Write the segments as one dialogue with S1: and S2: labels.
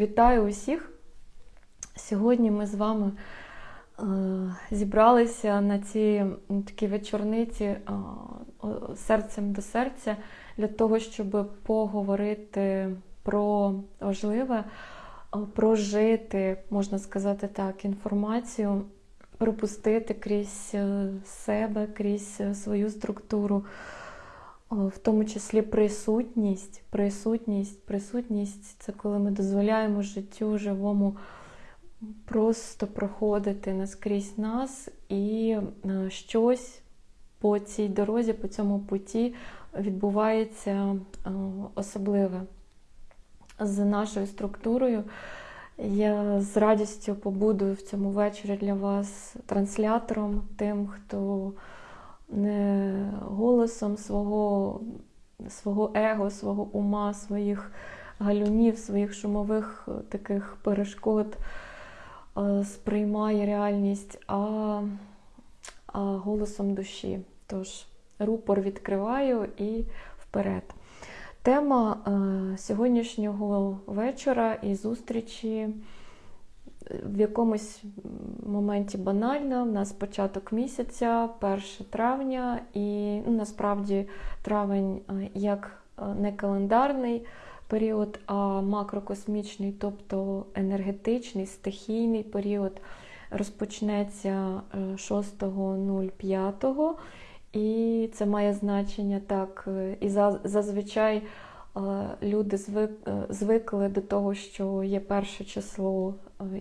S1: Вітаю усіх! Сьогодні ми з вами е, зібралися на цій такій вечорниці е, серцем до серця для того, щоб поговорити про важливе, е, прожити, можна сказати так, інформацію, пропустити крізь себе, крізь свою структуру в тому числі присутність, присутність, присутність це коли ми дозволяємо життю живому просто проходити наскрізь нас і е, щось по цій дорозі, по цьому путі відбувається е, особливе з нашою структурою. Я з радістю побуду в цьому вечорі для вас транслятором, тим, хто голосом свого свого его, свого ума, своїх галюнів, своїх шумових е, таких перешкод е, сприймає реальність, а, а голосом душі. Тож, рупор відкриваю і вперед. Тема е, сьогоднішнього вечора і зустрічі в якомусь моменті банально. У нас початок місяця, 1 травня, і ну, насправді травень е, як е, не календарний період, а макрокосмічний, тобто енергетичний, стихійний період розпочнеться 6.05. Е, і це має значення так. І зазвичай люди звикли до того, що є перше число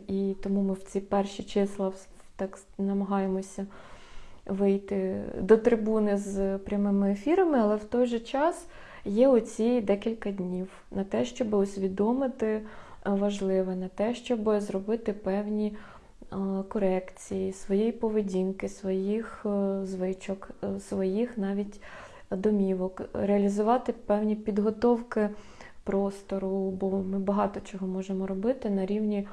S1: і тому ми в ці перші числа так намагаємося вийти до трибуни з прямими ефірами, але в той же час є оці декілька днів на те, щоб усвідомити е, важливе, на те, щоб зробити певні е, корекції своєї поведінки, своїх е, звичок, своїх навіть домівок, реалізувати певні підготовки простору, бо ми багато чого можемо робити на рівні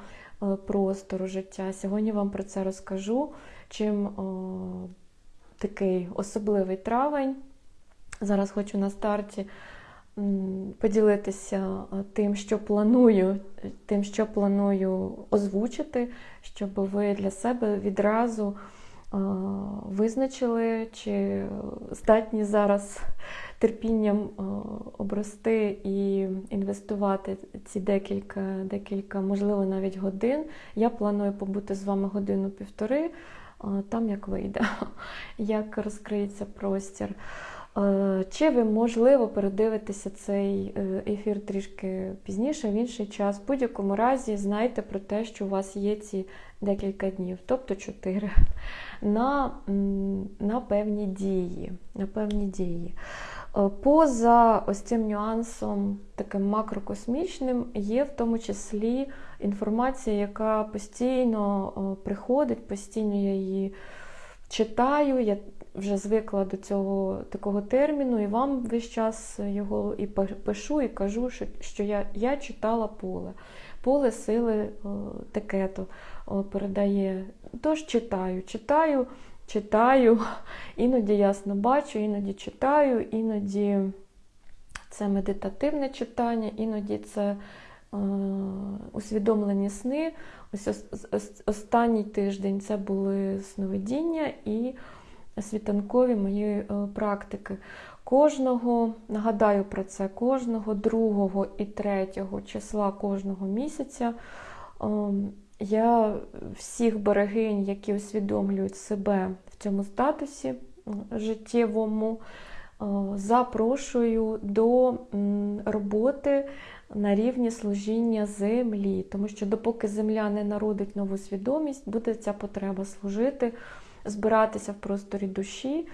S1: простору життя. Сьогодні вам про це розкажу. Чим о, такий особливий травень. Зараз хочу на старті поділитися е, тим, що планую, тим, що планую озвучити, щоб ви для себе відразу е, визначили, чи здатні зараз терпінням е, обрости і інвестувати ці декілька, декілька, можливо, навіть годин. Я планую побути з вами годину-півтори, е, там як вийде, як розкриється простір. Е, чи ви, можливо, передивитеся цей ефір трішки пізніше, в інший час. В будь-якому разі знайте про те, що у вас є ці декілька днів, тобто чотири, на на певні дії. На певні дії. Е, поза ось цим нюансом, таким макрокосмічним, є в тому числі інформація, яка постійно е, приходить, постійно я її читаю. Я вже звикла до цього такого терміну, і вам весь час його і пишу, і кажу, що я я читала поле. Поле сили е, таке-то передає. Тож читаю, читаю читаю, іноді ясно бачу, іноді читаю, іноді це медитативне читання, іноді це е, усвідомлені сни. Ось останній тиждень це були сновидіння і світанкові мої е, практики. Кожного, нагадаю про це, кожного другого і третього числа кожного місяця. Я всіх берегинь, які усвідомлюють себе в цьому статусі життєвому, е, запрошую до роботи на рівні служіння землі, тому що допоки земля не народить нову свідомість, буде ця потреба служити, збиратися в просторі душі,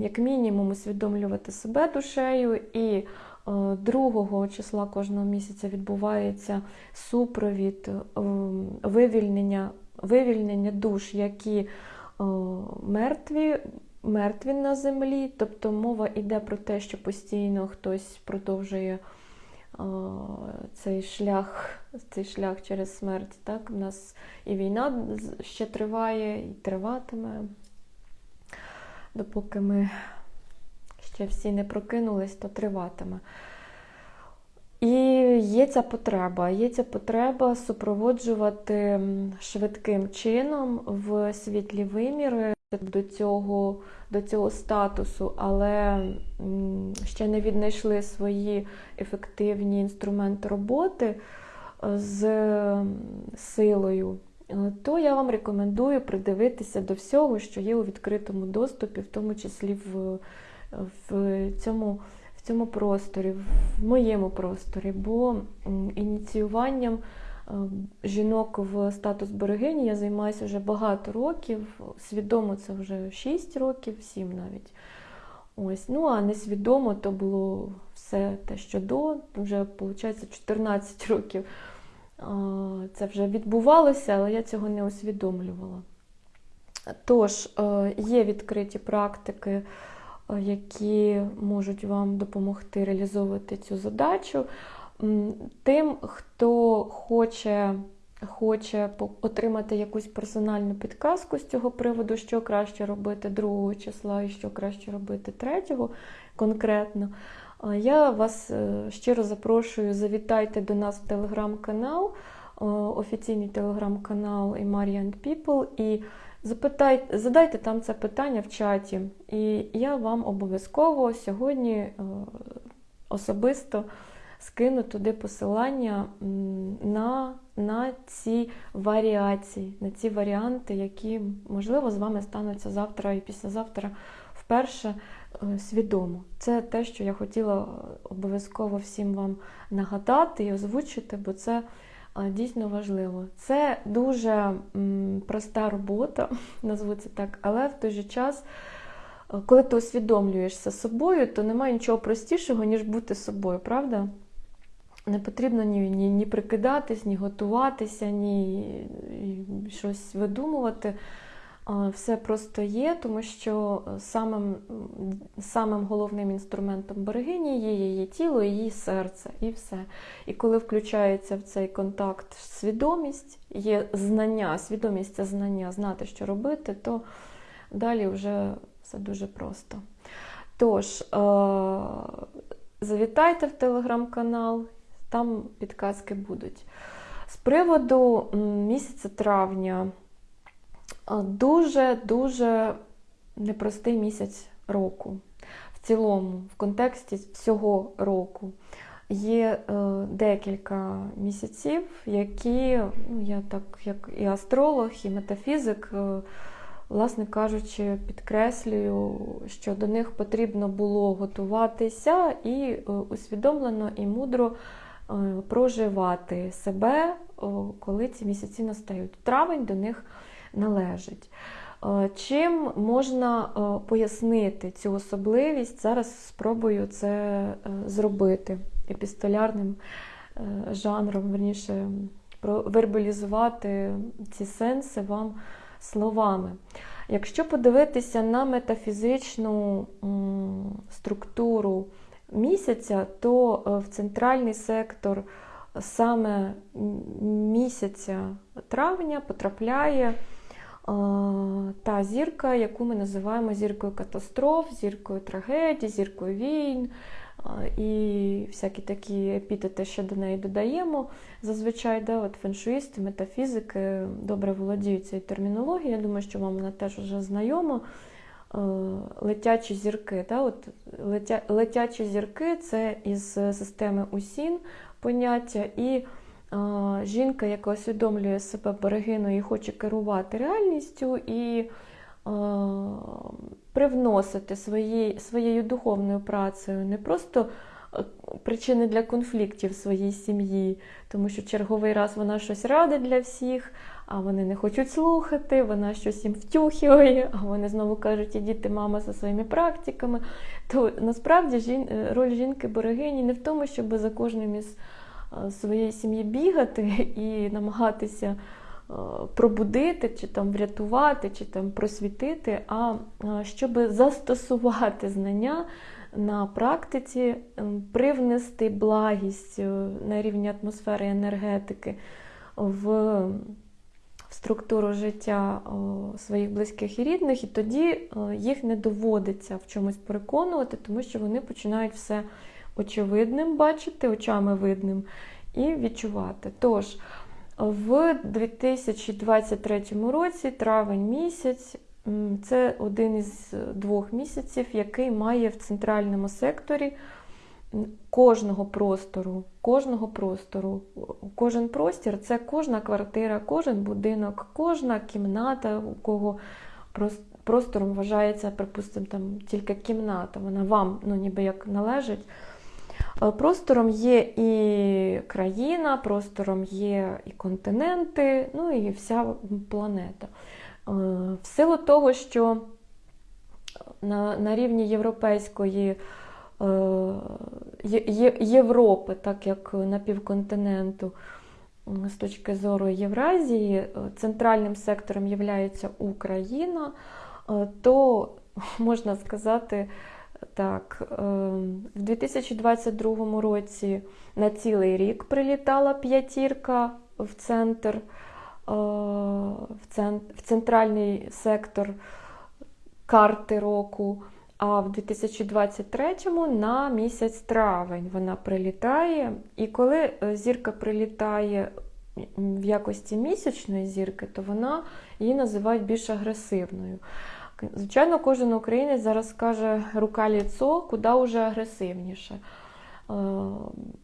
S1: як мінімум усвідомлювати себе душею і 2 е, числа кожного місяця відбувається супровід е, вивільнення вивільнення душ, які е, мертві, мертві на землі. Тобто мова йде про те, що постійно хтось продовжує цей шлях цей шлях через смерть. Так? У нас і війна ще триває, і триватиме, допоки ми ще всі не прокинулись, то триватиме. І є ця потреба. Є ця потреба супроводжувати швидким чином в світлі виміри до цього, до цього статусу, але ще не віднайшли свої ефективні інструменти роботи е, з силою. Е, То я вам рекомендую придивитися до всього, що є у відкритому доступі, в тому числі в, в цьому в цьому просторі, в моєму просторі, бо ініціюванням е, жінок в статус берегині я займаюся вже багато років. Свідомо це вже 6 років, 7 навіть. Ось. Ну а несвідомо то було все те, що до, вже виходить 14 років. Це вже відбувалося, але я цього не усвідомлювала. Тож, е, є відкриті практики, які можуть вам допомогти реалізовувати цю задачу. Тим, хто хоче, хоче отримати якусь персональну підказку з цього приводу, що краще робити 2 числа і що краще робити 3 конкретно, е, я вас е, щиро запрошую, завітайте до нас в телеграм-канал, е, офіційний телеграм-канал and People, і запитайте, задайте там це питання в чаті. І я вам обов'язково сьогодні е, особисто скину туди посилання на, на ці варіації, на ці варіанти, які, можливо, з вами стануться завтра і післязавтра вперше е, свідомо. Це те, що я хотіла е, обов'язково всім вам нагадати і озвучити, бо це дійсно важливо. Це дуже проста робота, назву це так, але в той же час. е, Коли ти усвідомлюєшся собою, то немає нічого простішого, ніж бути собою, правда? Не потрібно ні, ні, ні прикидатись, ні готуватися, ні щось видумувати. Все просто є, тому що самим, самим головним інструментом берегині є її тіло, її серце, і все. І коли включається в цей контакт свідомість, є знання, свідомість це знання, знати, що робити, то далі вже все дуже просто. Тож, е, завітайте в телеграм-канал, там підказки будуть. З приводу місяця травня, дуже-дуже непростий місяць року. В цілому, в контексті всього року. Є е, декілька місяців, які, ну, я так, як і астролог, і метафізик, е, власне кажучи, підкреслюю, що до них потрібно було готуватися і е, усвідомлено і мудро е, проживати себе, о, коли ці місяці настають. Травень до них належить. Е, Чим можна е, пояснити цю особливість? Зараз спробую це е, зробити епістолярним жанром, верніше, вербалізувати ці сенси вам словами. Якщо подивитися на метафізичну структуру місяця, то в центральний сектор саме місяця травня потрапляє та зірка, яку ми називаємо зіркою катастроф, зіркою трагедій, зіркою війн і всякі такі епітети, що до неї додаємо. Зазвичай да, от феншуїсти, метафізики добре володіють цією термінологією. Я думаю, що вам вона теж вже знайома. Летячі зірки. Да, от летя, летячі зірки це із системи УСІН поняття. І жінка, яка усвідомлює себе берегиною і хоче керувати реальністю і привносити свої, своєю духовною працею не просто причини для конфліктів своїй сім'ї, тому що черговий раз вона щось радить для всіх, а вони не хочуть слухати, вона щось їм втюхує, а вони знову кажуть, ідіть мама зі своїми практиками. То насправді жін, е, роль жінки-берегині не в тому, щоб за кожним із своєї сім'ї бігати і намагатися е, пробудити, чи там врятувати, чи там просвітити, а е, щоб застосувати знання на практиці, привнести благість е, на рівні атмосфери енергетики в, структуру життя своїх близьких і рідних, і тоді е, їх не доводиться в чомусь переконувати, тому що вони починають все очевидним бачити, очами видним, і відчувати. Тож, в 2023 році, травень місяць, це один із двох місяців, який має в центральному секторі кожного простору, кожного простору, кожен простір це кожна квартира, кожен будинок, кожна кімната, у кого простором вважається, припустимо, там тільки кімната, вона вам ну, ніби як належить. Е, простором є і країна, простором є і континенти, ну і вся планета. Е, в силу того, що на на рівні європейської е, Європи, так як напівконтиненту, з точки зору Євразії, центральним сектором є Україна, то можна сказати, так, в 2022 році на цілий рік прилітала п'ятірка в центр, в центральний сектор карти року. А в 2023-му на місяць травень вона прилітає. І коли е, зірка прилітає в якості місячної зірки, то вона її називають більш агресивною. Звичайно, кожен українець зараз каже рука ліцо, куди вже агресивніше. Е,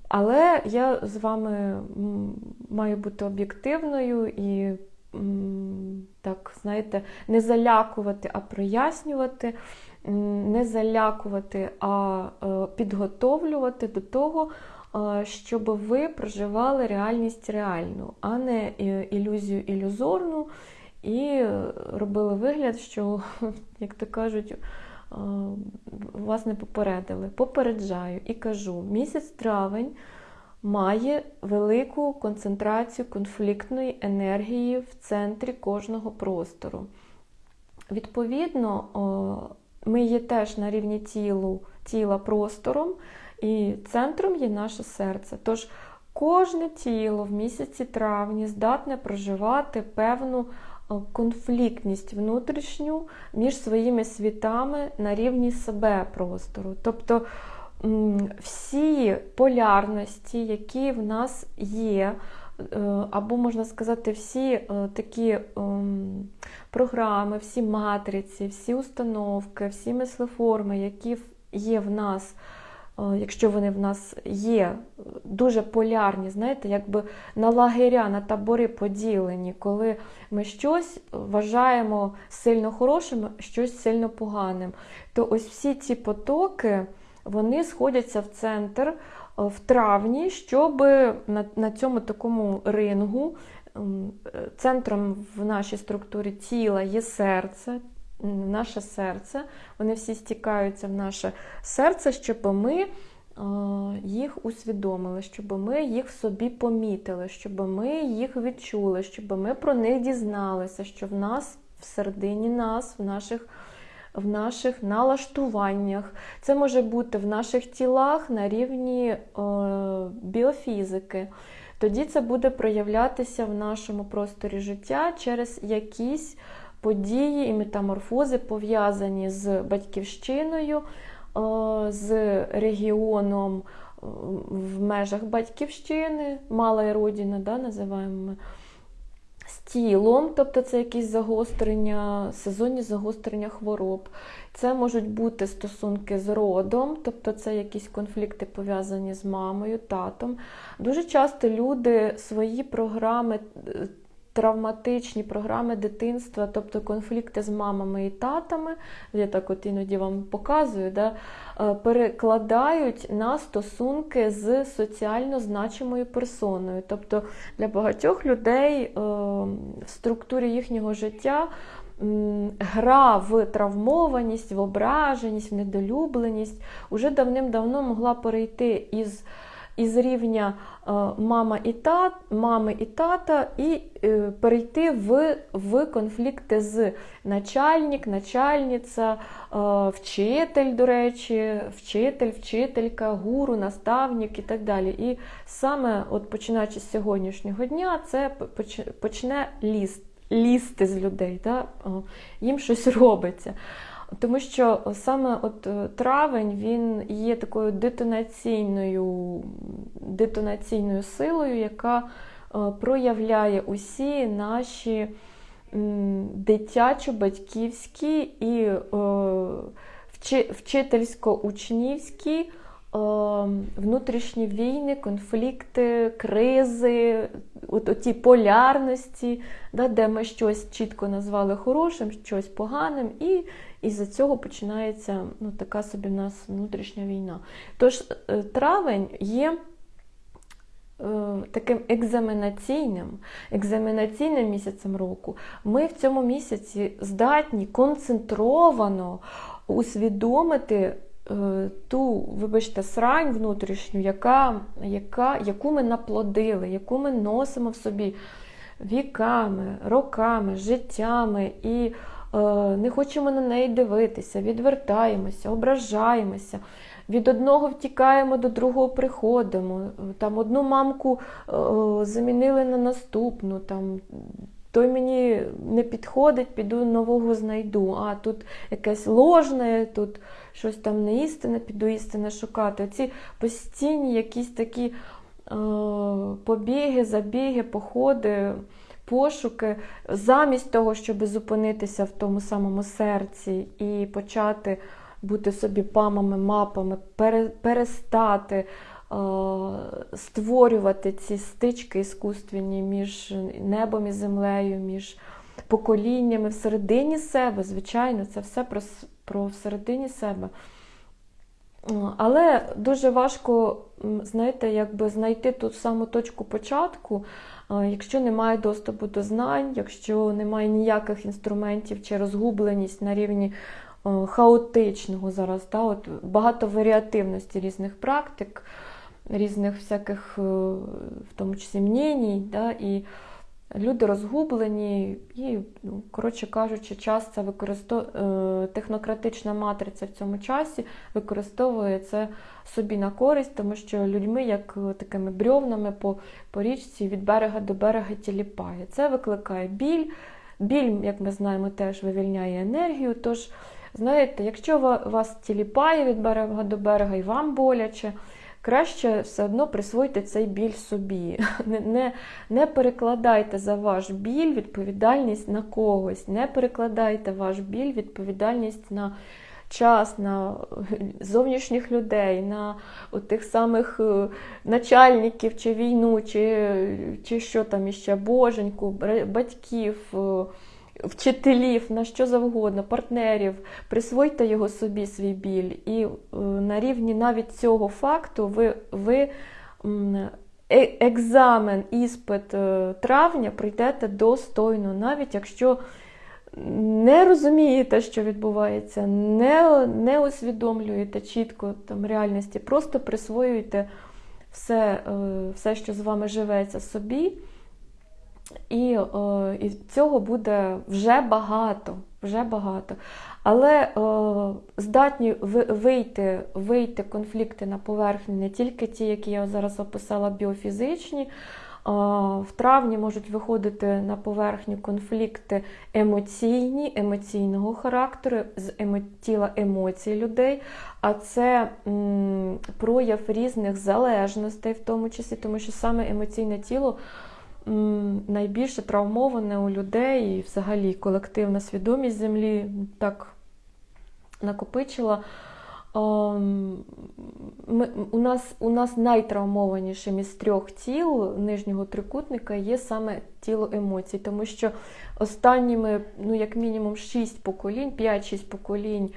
S1: але я з вами маю бути об'єктивною і, так, знаєте, не залякувати, а прояснювати, не залякувати, а е, підготовлювати до того, е, щоб ви проживали реальність реальну, а не ілюзію ілюзорну і робили вигляд, що, як то кажуть, вас не попередили. Попереджаю і кажу, місяць травень має велику концентрацію конфліктної енергії в центрі кожного простору. Відповідно, ми є теж на рівні тілу, тіла простором, і центром є наше серце. Тож кожне тіло в місяці травні здатне проживати певну конфліктність внутрішню між своїми світами на рівні себе простору. Тобто всі полярності, які в нас є, е, або, можна сказати, всі е, такі програми, всі матриці, всі установки, всі мислеформи, які є в нас. Е, якщо вони в нас є дуже полярні, знаєте, якби на лагеря, на табори поділені, коли ми щось вважаємо сильно хорошим, щось сильно поганим, то ось всі ці потоки вони сходяться в центр е, в травні, щоб на, на цьому такому рингу. Центром в нашій структурі тіла є серце, наше серце, вони всі стікаються в наше серце, щоб ми їх усвідомили, щоб ми їх в собі помітили, щоб ми їх відчули, щоб ми про них дізналися, що в нас всередині нас, в наших в наших налаштуваннях. Це може бути в наших тілах на рівні е, біофізики. Тоді це буде проявлятися в нашому просторі життя через якісь події і метаморфози, пов'язані з батьківщиною, е, з регіоном е, в межах батьківщини, мала родина, да, називаємо ми. З тілом, тобто це якісь загострення, сезонні загострення хвороб. Це можуть бути стосунки з родом, тобто це якісь конфлікти пов'язані з мамою, татом. Дуже часто люди свої програми е, травматичні програми дитинства, тобто конфлікти з мамами і татами, я так от іноді вам показую, да, е, перекладають на стосунки з соціально значимою персоною. Тобто для багатьох людей е, в структурі їхнього життя. Гра в травмованість, в ображеність, в недолюбленість уже давним-давно могла перейти із із рівня е, мама і тат, мами і тата, і е, перейти в в конфлікти з начальник, начальниця, е, вчитель, до речі, вчитель, вчителька, гуру, наставник і так далі. І саме от починаючи з сьогоднішнього дня, це почне лізти, лізти з людей, да? їм щось робиться. Тому що саме от е, травень він є такою детонаційною, детонаційною силою, яка е, проявляє усі наші дитячо-батьківські і е, вчительсько-учнівські внутрішні війни, конфлікти, кризи, от оті полярності, де ми щось чітко назвали хорошим, щось поганим, і із-за цього починається ну, така собі в нас внутрішня війна. Тож е, травень є. Е, таким екзаменаційним, екзаменаційним місяцем року, ми в цьому місяці здатні концентровано усвідомити Е, ту, вибачте, срань внутрішню, яка, яка, яку ми наплодили, яку ми носимо в собі віками, роками, життями і не хочемо на неї дивитися, відвертаємося, ображаємося. Від одного втікаємо, до другого приходимо. Там Одну мамку е, замінили на наступну. Там, той мені не підходить, піду нового знайду. А тут якесь ложне, тут щось там не істине, піду істине шукати. Оці постійні якісь такі е, побіги, забіги, походи, пошуки, замість того, щоб зупинитися в тому самому серці і почати бути собі памами, мапами, перестати. Е, створювати ці стички іскусственні між небом і землею, між поколіннями всередині себе, звичайно, це все про про всередині себе. Але дуже важко, знаєте, якби знайти ту саму точку початку, якщо немає доступу до знань, якщо немає ніяких інструментів чи розгубленість на рівні хаотичного зараз, та, от багато варіативності різних практик, різних всяких, е, в тому числі мненій, да, і Люди розгублені, і, ну, коротше кажучи, час це використов... Е, технократична матриця в цьому часі використовує це собі на користь, тому що людьми, як такими брьовнами по по річці від берега до берега тіліпає. Це викликає біль. Біль, як ми знаємо, теж вивільняє енергію. Тож, знаєте, якщо вас тіліпає від берега до берега і вам боляче краще все одно присвойте цей біль собі. Не, не, не перекладайте за ваш біль відповідальність на когось, не перекладайте ваш біль відповідальність на час, на зовнішніх людей, на тих самих е, начальників чи війну, чи, чи що там іще, боженьку, батьків. Вчителів, на що завгодно, партнерів, присвойте його собі свій біль. І е, на рівні навіть цього факту ви ви е, екзамен, іспит е, травня прийдете достойно, навіть якщо не розумієте, що відбувається, не не усвідомлюєте чітко там реальності, просто присвоюєте все, все, що з вами живеться собі. І о, і цього буде вже багато. вже багато. Але о, здатні вийти вийти конфлікти на поверхню не тільки ті, які я зараз описала, біофізичні. О, в травні можуть виходити на поверхню конфлікти емоційні, емоційного характеру, з емо, тіла емоцій людей, а це м, прояв різних залежностей, в тому числі, тому що саме емоційне тіло найбільше травмоване у людей і взагалі колективна свідомість землі так накопичила. Ми, У нас у нас найтравмованішим із трьох тіл нижнього трикутника є саме тіло емоцій, тому що останніми, ну, як мінімум, 6 поколінь, 5-6 поколінь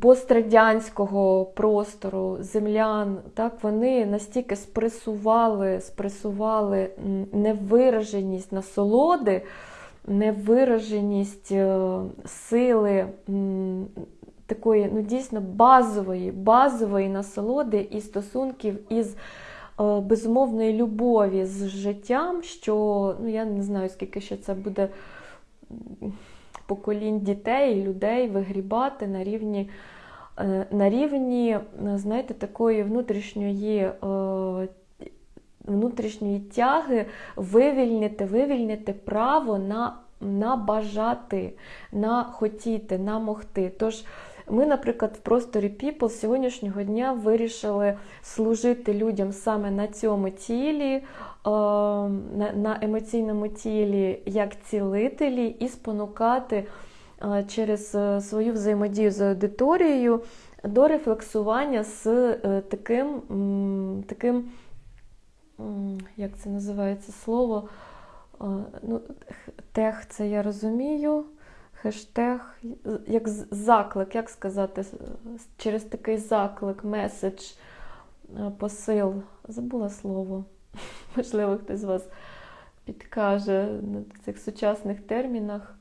S1: пострадянського простору землян, так, вони настільки спресували, спресували невираженість насолоди, невираженість е, сили такої ну, дійсно базової, базової насолоди і стосунків із. Е, безумовної любові з життям, що ну я не знаю, скільки ще це буде поколінь дітей, людей вигрібати на рівні, е, на рівні, знаєте, такої внутрішньої. Е, внутрішньої тяги вивільнити, вивільнити право на на бажати, на хотіти, на могти. Тож ми, наприклад, в просторі People з сьогоднішнього дня вирішили служити людям саме на цьому тілі, е, на емоційному тілі, як цілителі, і спонукати е, через е, свою взаємодію з аудиторією до рефлексування з таким, таким як це називається слово, ну, тех, це я розумію хештег, як заклик, як сказати, через такий заклик, меседж, е, посил. Забула слово. Можливо, хтось з вас підкаже на цих сучасних термінах.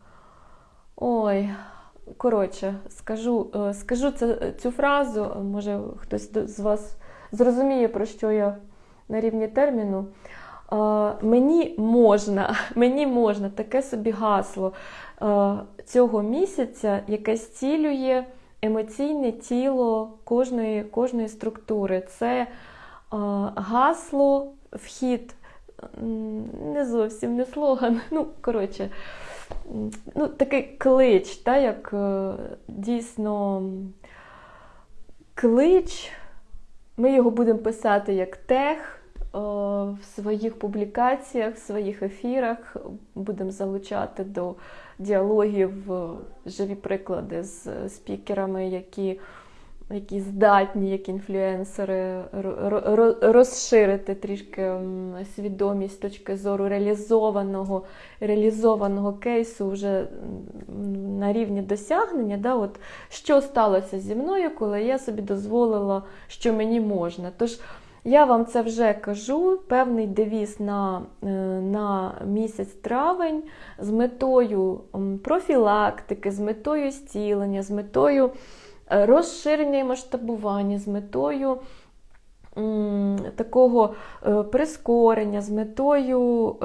S1: Ой, коротше, скажу е, скажу цю фразу, може хтось з вас зрозуміє, про що я на рівні терміну. Мені можна, мені можна таке собі гасло цього місяця, яке зцілює емоційне тіло кожної кожної структури. Це гасло, вхід, не зовсім не слоган. Ну, коротше, ну, такий клич, та, як е, дійсно клич. Ми його будемо писати як тех. В своїх публікаціях, в своїх ефірах будемо залучати до діалогів живі приклади з спікерами, які які здатні, як інфлюенсери, розширити трішки свідомість точки зору реалізованого реалізованого кейсу вже на рівні досягнення. Да, от, Що сталося зі мною, коли я собі дозволила, що мені можна. Тож я вам це вже кажу, певний девіз на е, на місяць травень з метою профілактики, з метою зцілення, з метою е, розширення і масштабування, з метою такого е, прискорення, з метою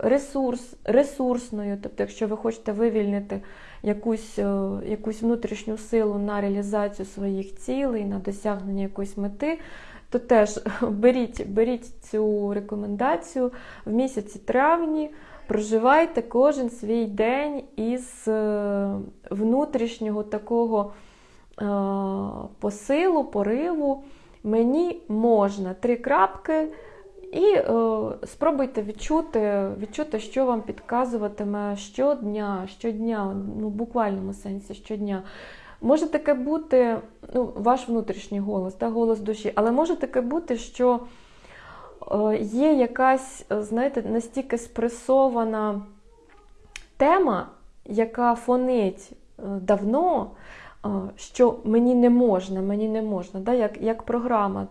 S1: ресурс, ресурсною, тобто, якщо ви хочете вивільнити якусь, якусь внутрішню силу на реалізацію своїх цілей, на досягнення якоїсь мети то теж беріть, беріть цю рекомендацію в місяці травні. Проживайте кожен свій день із е, внутрішнього такого е, посилу, пориву. Мені можна три крапки, і е, спробуйте відчути, відчути, що вам підказуватиме щодня, щодня, ну, в буквальному сенсі щодня. Може таке бути, ну, ваш внутрішній голос, та, голос душі, але може таке бути, що е, є якась, е, знаєте, настільки спресована тема, яка фонить е, давно, що мені не можна, мені не можна, да, як, як програма.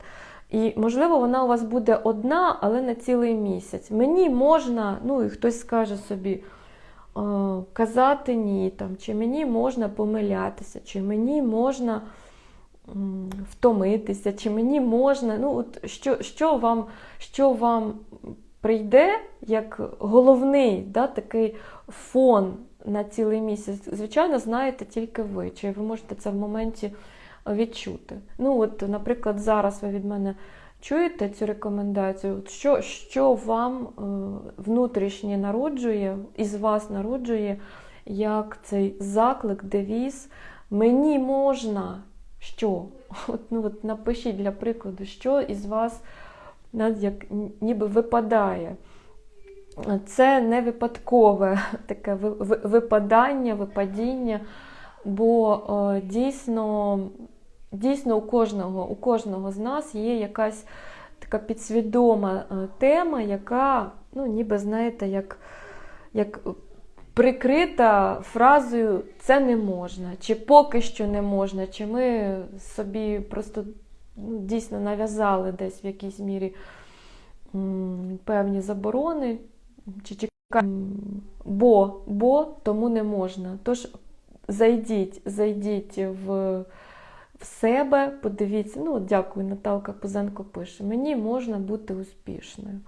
S1: І, можливо, вона у вас буде одна, але на цілий місяць. Мені можна, ну і хтось скаже собі казати ні, там, чи мені можна помилятися, чи мені можна втомитися, чи мені можна. ну от Що що, вам що вам прийде як головний да, такий фон на цілий місяць? Звичайно, знаєте тільки ви, чи ви можете це в моменті відчути. Ну, от, Наприклад, зараз ви від мене чуєте цю рекомендацію, що що вам е, внутрішнє народжує, із вас народжує, як цей заклик, девіз, мені можна що? От, ну, от Напишіть для прикладу, що із вас як ніби випадає. Це не випадкове таке випадання, випадіння, бо е, дійсно дійсно у кожного у кожного з нас є якась така підсвідома е, тема, яка, ну, ніби, знаєте, як, як прикрита фразою це не можна, чи поки що не можна, чи ми собі просто ну, дійсно нав'язали десь в якійсь мірі певні заборони, чи чекаємо, бо, бо тому не можна. Тож зайдіть, зайдіть в в себе, подивіться, ну, дякую, Наталка Пузенко пише: мені можна бути успішною.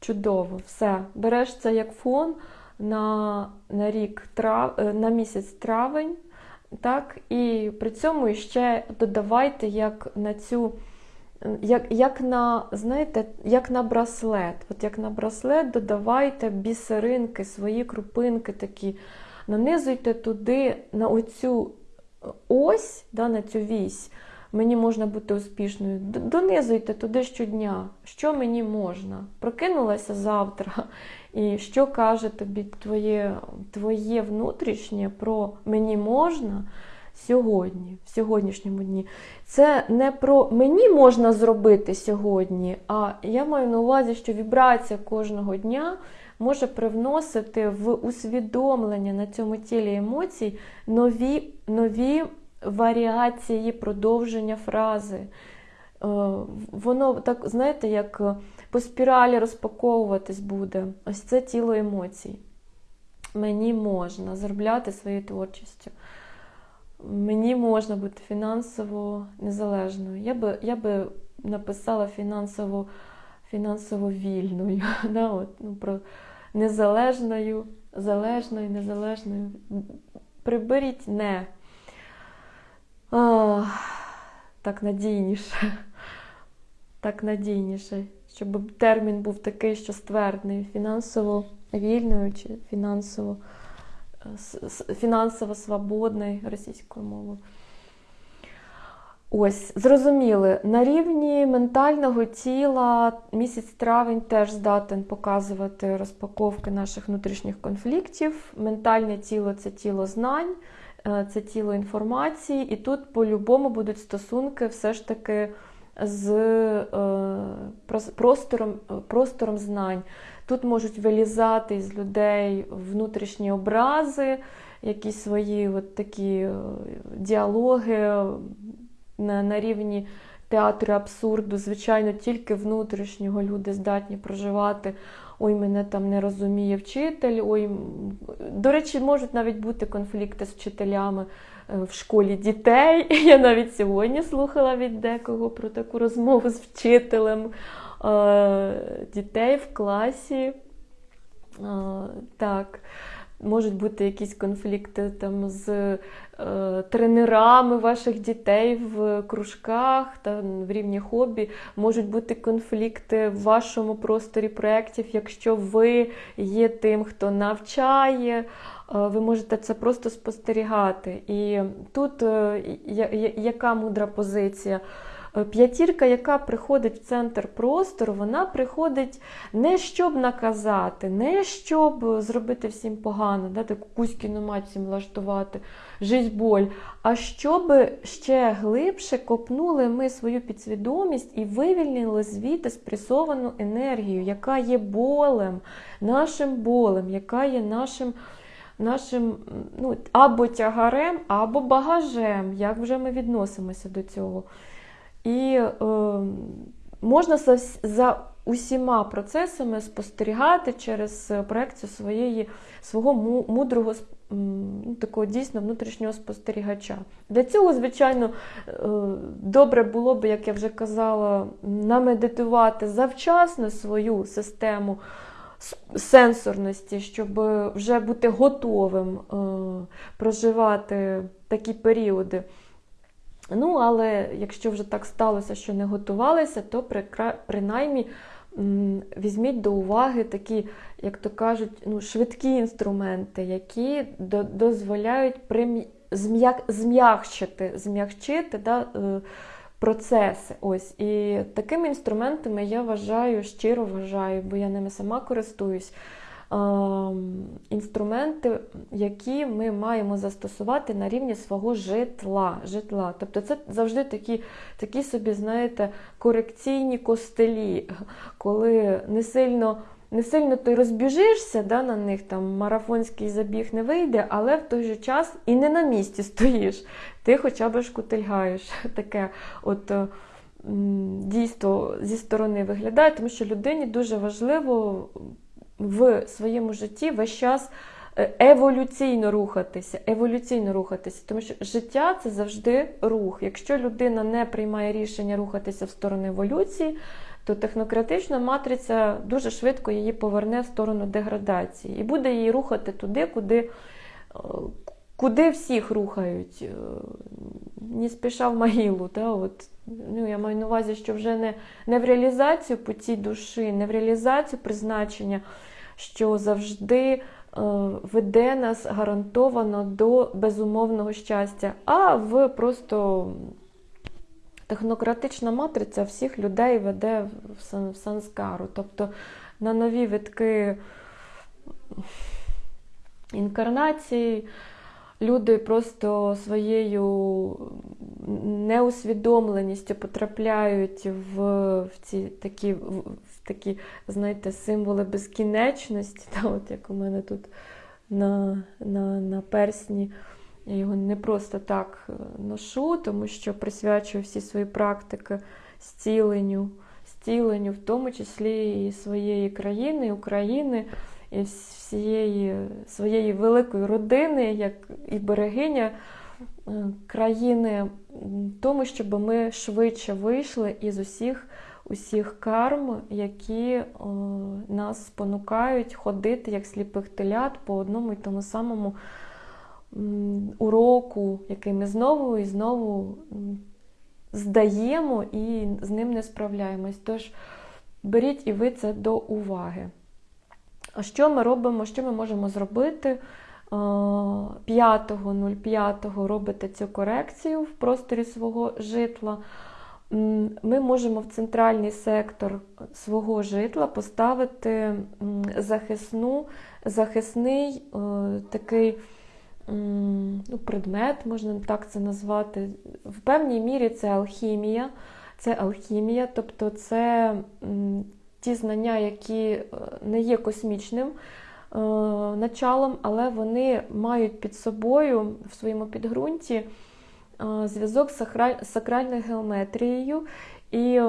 S1: Чудово, все. Береш це як фон на на рік трав, е, на місяць травень. так, І при цьому ще додавайте як на цю як, як на, знаєте, як на браслет. От як на браслет додавайте бісеринки, свої крупинки такі, нанизуйте туди на оцю ось, да, на цю вісь. Мені можна бути успішною. Донизуйте туди щодня, що мені можна. Прокинулася завтра, і що каже тобі твоє, твоє внутрішнє про мені можна сьогодні, в сьогоднішньому дні. Це не про мені можна зробити сьогодні, а я маю на увазі, що вібрація кожного дня може привносити в усвідомлення на цьому тілі емоцій нові, нові варіації продовження фрази. Е, Воно так, знаєте, як по спіралі розпаковуватись буде. Ось це тіло емоцій. Мені можна заробляти своєю творчістю. Мені можна бути фінансово незалежною. Я би, я би написала фінансово, фінансово вільною. Да, от, ну, про незалежною, залежною, незалежною. Приберіть не. А, так надійніше. Так надійніше. Щоб термін був такий, що ствердний. Фінансово вільною чи фінансово, е, фінансово свободний російською мовою. Ось, зрозуміли, на рівні ментального тіла місяць травень теж здатен показувати розпаковки наших внутрішніх конфліктів. Ментальне тіло це тіло знань, е, це тіло інформації, і тут по-любому будуть стосунки все ж таки з е, простором, е, простором знань. Тут можуть вилізати із людей внутрішні образи, якісь свої от такі діалоги на, на рівні театру абсурду. Звичайно, тільки внутрішнього люди здатні проживати. Ой, мене там не розуміє вчитель. Ой, до речі, можуть навіть бути конфлікти з вчителями е, в школі дітей. Я навіть сьогодні слухала від декого про таку розмову з вчителем е, дітей в класі. Е, Так, можуть бути якісь конфлікти там з тренерами ваших дітей в кружках та в рівні хобі. Можуть бути конфлікти в вашому просторі проєктів, якщо ви є тим, хто навчає. е, Ви можете це просто спостерігати. І тут е, яка мудра позиція? Е, П'ятірка, яка приходить в центр простору, вона приходить не щоб наказати, не щоб зробити всім погано, да, таку мать всім влаштувати, жизнь боль, а щоб ще глибше копнули ми свою підсвідомість і вивільнили звідти спресовану енергію, яка є болем, нашим болем, яка є нашим. Нашим ну, або тягарем, або багажем, як вже ми відносимося до цього. І е, можна за, за усіма процесами спостерігати через е, проекцію своєї, свого мудрого ну, такого дійсно внутрішнього спостерігача. Для цього, звичайно, е, добре було б, як я вже казала, намедитувати завчасно свою систему сенсорності, щоб вже бути готовим е, проживати такі періоди. Ну, але якщо вже так сталося, що не готувалися, то принаймні візьміть до уваги такі, як то кажуть, ну, швидкі інструменти, які дозволяють зм'якшити, зм'якчити да, е, процеси. Ось. І такими інструментами я вважаю, щиро вважаю, бо я ними сама користуюсь. Ем, Інструменти, які ми маємо застосувати на рівні свого житла. житла. Тобто це завжди такі, такі собі, знаєте, корекційні костелі, коли не сильно. Не сильно ти розбіжишся, да, на них там марафонський забіг не вийде, але в той же час і не на місці стоїш. Ти хоча б шкутильгаєш. Таке от е, дійство зі сторони виглядає, тому що людині дуже важливо в своєму житті весь час е, еволюційно рухатися, еволюційно рухатися, тому що життя це завжди рух. Якщо людина не приймає рішення рухатися в сторону еволюції, то технократична матриця дуже швидко її поверне в сторону деградації і буде її рухати туди, куди, е, куди всіх рухають. Е, не спіша в могилу. Да? От, ну, Я маю на увазі, що вже не, не в реалізацію путі душі, не в реалізацію призначення, що завжди е, веде нас гарантовано до безумовного щастя, а в просто технократична матриця всіх людей веде в санскару. Тобто на нові витки інкарнації люди просто своєю неусвідомленістю потрапляють в в ці такі, в, такі, знаєте, символи безкінечності, та, от як у мене тут на, на, на персні. Я його не просто так е, ношу, тому що присвячую всі свої практики зціленню, зціленню, в тому числі і своєї країни, України, і всієї своєї великої родини, як і берегиня е, країни, тому, щоб ми швидше вийшли із усіх усіх карм, які о, нас спонукають ходити як сліпих телят по одному і тому самому уроку, який ми знову і знову здаємо і з ним не справляємось. Тож беріть і ви це до уваги. Що ми робимо, що ми можемо зробити? 5.05 робите цю корекцію в просторі свого житла. Ми можемо в центральний сектор свого житла поставити захисну, захисний такий ну, предмет, можна так це назвати. В певній мірі це алхімія. Це алхімія, тобто це ті знання, які е, не є космічним е, началом, але вони мають під собою в своєму підґрунті е, зв'язок з сакральною геометрією. І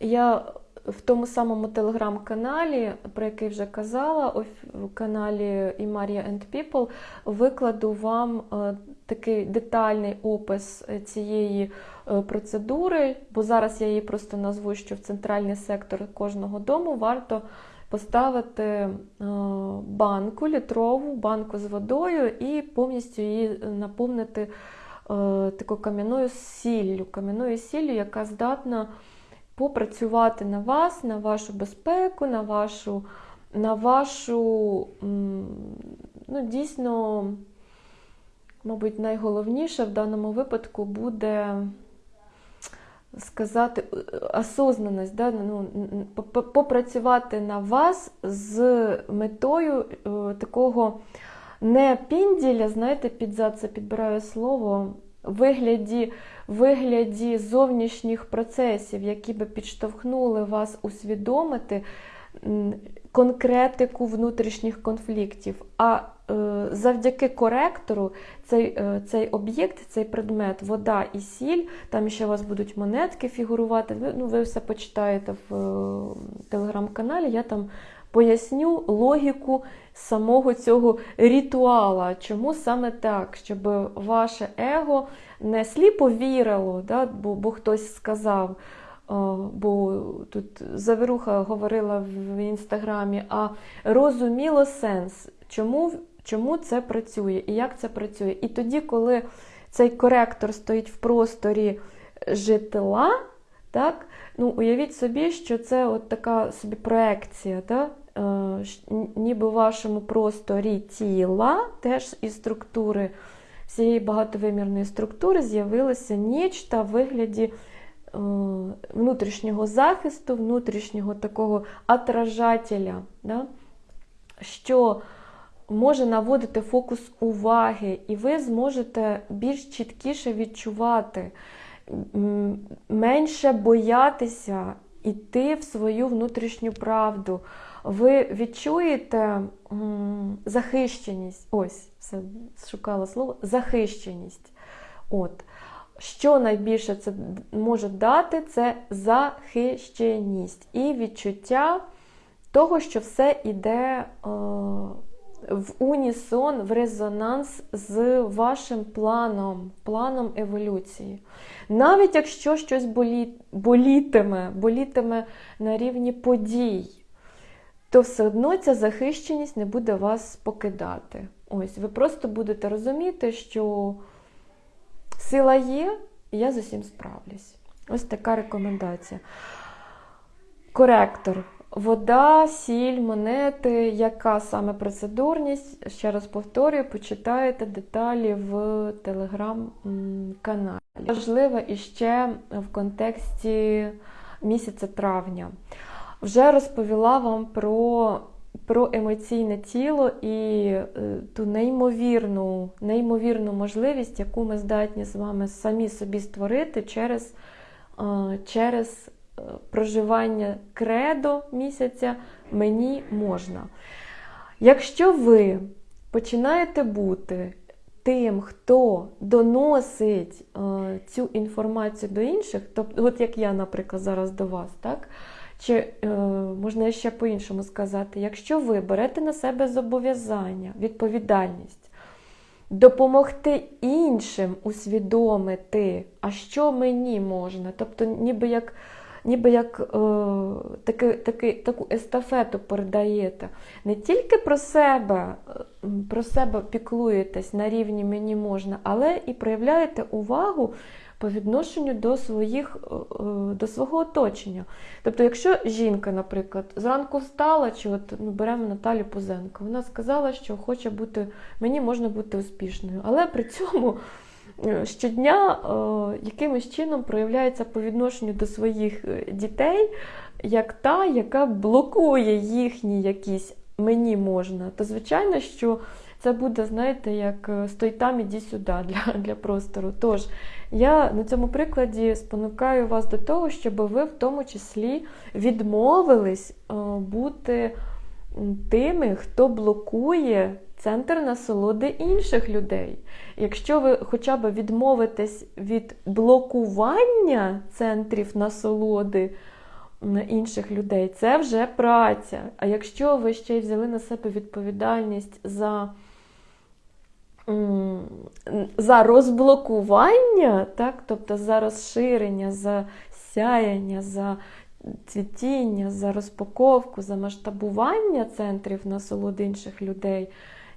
S1: я в тому самому телеграм-каналі, про який вже казала, в каналі Imaria and People, викладу вам такий детальний опис е, цієї е, процедури, бо зараз я її просто назву, що в центральний сектор кожного дому варто поставити банку літрову, банку з водою і повністю її наповнити такою кам'яною сіллю, кам'яною сіллю, яка здатна попрацювати на вас, на вашу безпеку, на вашу, на вашу ну, дійсно, мабуть, найголовніше в даному випадку буде сказати осознаність, да? ну, попрацювати на вас з метою е, такого не пінділя, знаєте, під зад це підбираю слово, вигляді вигляді зовнішніх процесів, які би підштовхнули вас усвідомити конкретику внутрішніх конфліктів. А е, завдяки коректору цей е, цей об'єкт, цей предмет, вода і сіль, там ще у вас будуть монетки фігурувати. Ви, ну, ви все почитаєте в е, телеграм-каналі. Я там поясню логіку самого цього ритуала. Чому саме так? Щоб ваше его не сліпо вірило, да, бо, бо хтось сказав. Бо тут Завіруха говорила в інстаграмі, а розуміло сенс, чому чому це працює і як це працює. І тоді, коли цей коректор стоїть в просторі житла, так, ну, уявіть собі, що це от така собі проекція, так, Е, ніби в вашому просторі тіла, теж із структури всієї багатовимірної структури з'явилося нічта в вигляді е, внутрішнього захисту, внутрішнього такого отражателя, да? що може наводити фокус уваги, і ви зможете більш чіткіше відчувати, менше боятися йти в свою внутрішню правду ви відчуєте захищеність. Ось, все шукала слово, захищеність. От. Що найбільше це може дати, це захищеність і відчуття того, що все йде е, в унісон, в резонанс з вашим планом, планом еволюції. Навіть якщо щось болі, болітиме, болітиме на рівні подій то все одно ця захищеність не буде вас покидати. Ось, ви просто будете розуміти, що Сила є, і я з усім справлюсь. Ось така рекомендація. Коректор. Вода, сіль, монети, яка саме процедурність, ще раз повторюю, почитаєте деталі в телеграм-каналі. Важливо іще в контексті місяця травня. Вже розповіла вам про про емоційне тіло і е, ту неймовірну, неймовірну можливість, яку ми здатні з вами самі собі створити через, е, через проживання кредо місяця мені можна. Якщо ви починаєте бути тим, хто доносить цю інформацію до інших, тобто, от як я, наприклад, зараз до вас, так? Чи е, можна ще по-іншому сказати, якщо ви берете на себе зобов'язання, відповідальність, допомогти іншим усвідомити, а що мені можна, тобто ніби як ніби як е, таки, таки, таку естафету передаєте, не тільки про себе, е, про себе піклуєтесь на рівні мені можна, але і проявляєте увагу по відношенню до своїх, е, е, до свого оточення. Тобто, якщо жінка, наприклад, зранку встала, чи от ми беремо Наталю Пузенко, вона сказала, що хоче бути, мені можна бути успішною, але при цьому. Е, щодня якимось чином проявляється по відношенню до своїх дітей, як та, яка блокує їхні якісь мені можна, то звичайно, що це буде, знаєте, як стой там, іди сюди для, для простору. Тож, я на цьому прикладі спонукаю вас до того, щоб ви в тому числі відмовились е, бути тими, хто блокує центр насолоди інших людей. Якщо ви хоча б відмовитесь від блокування центрів насолоди інших людей, це вже праця. А якщо ви ще й взяли на себе відповідальність за за розблокування, так, тобто за розширення, за сяяння, за цвітіння, за розпаковку, за масштабування центрів насолоди інших людей,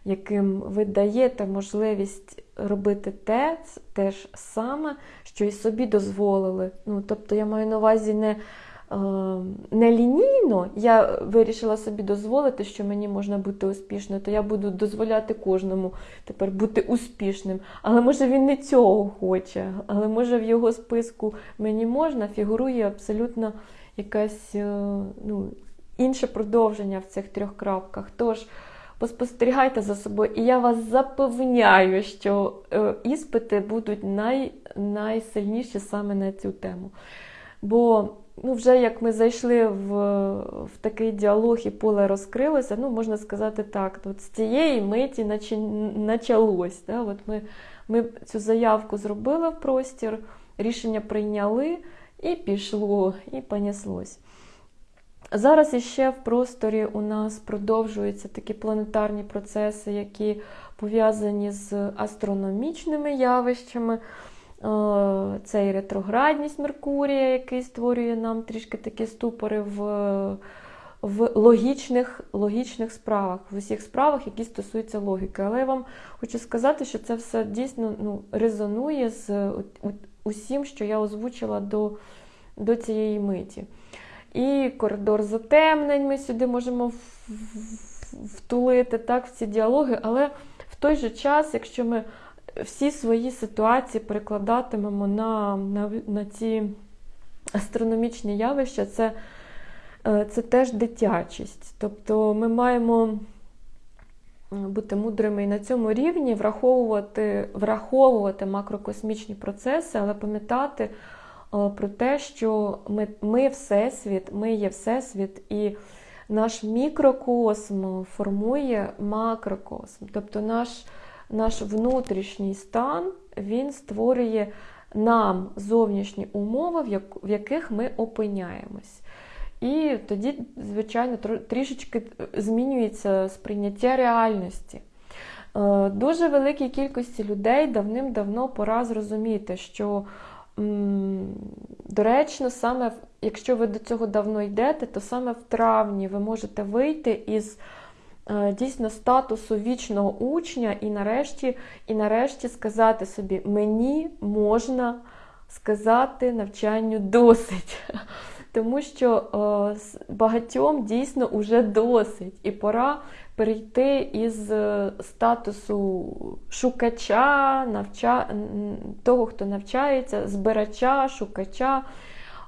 S1: яким ви даєте можливість робити те, те ж саме, що і собі дозволили. Ну, Тобто я маю на увазі не Е, нелінійно я вирішила собі дозволити, що мені можна бути успішною, то я буду дозволяти кожному тепер бути успішним. Але може він не цього хоче, але може в його списку мені можна, фігурує абсолютно якесь е, ну, інше продовження в цих трьох крапках. Тож, поспостерігайте за собою, і я вас запевняю, що е, іспити будуть най, найсильніші саме на цю тему. Бо ну, вже як ми зайшли в в такий діалог і поле розкрилося, ну, можна сказати так, от з цієї миті почалось. Да? От Ми ми цю заявку зробили в простір, рішення прийняли і пішло, і понеслось. Зараз іще в просторі у нас продовжуються такі планетарні процеси, які пов'язані з астрономічними явищами. Е, це і ретроградність Меркурія, який створює нам трішки такі ступори в в логічних логічних справах, в усіх справах, які стосуються логіки. Але я вам хочу сказати, що це все дійсно ну, резонує з усім, що я озвучила до, до цієї миті. І коридор затемнень ми сюди можемо втулити так, в ці діалоги, але в той же час, якщо ми всі свої ситуації перекладатимемо на, на, на ці астрономічні явища, це, е, це теж дитячість. Тобто ми маємо. Бути мудрими і на цьому рівні, враховувати враховувати макрокосмічні процеси, але пам'ятати е, про те, що ми ми Всесвіт, ми є Всесвіт, і наш мікрокосм формує макрокосм. Тобто наш наш внутрішній стан він створює нам зовнішні умови, в яких ми опиняємось. І тоді, звичайно, трішечки змінюється сприйняття реальності. Е, дуже великій кількості людей давним-давно пора зрозуміти, що доречно, саме якщо ви до цього давно йдете, то саме в травні ви можете вийти із е, дійсно статусу вічного учня, і нарешті, і нарешті сказати собі, мені можна сказати навчанню досить. Тому що е, багатьом дійсно вже досить, і пора перейти із е, статусу шукача, навча... того, хто навчається, збирача, шукача,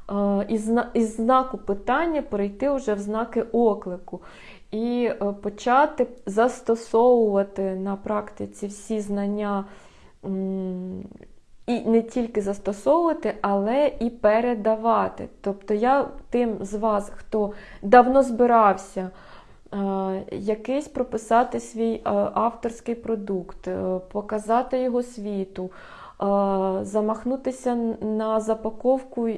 S1: е, із, знаку питання перейти вже в знаки оклику. І е, почати застосовувати на практиці всі знання і не тільки застосовувати, але і передавати. Тобто я тим з вас, хто давно збирався якийсь прописати свій е, авторський продукт, е, показати його світу, замахнутися на запаковку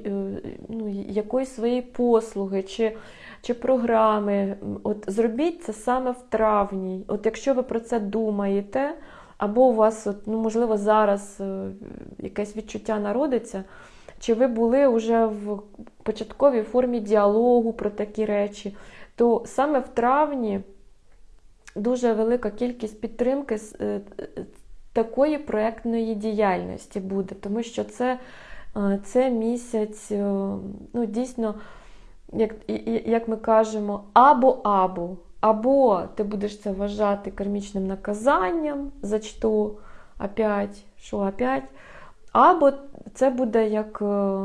S1: ну, якоїсь своєї послуги чи чи програми. От Зробіть це саме в травні. От Якщо ви про це думаєте, або у вас, от, ну, можливо, зараз е, якесь відчуття народиться, чи ви були вже в початковій формі діалогу про такі речі, то саме в травні дуже велика кількість підтримки е, такої проєктної діяльності буде, тому що це е, це місяць, ну, дійсно, як, як ми кажемо, або-або. Або ти будеш це вважати кармічним наказанням, за що опять, що опять, або це буде як, е,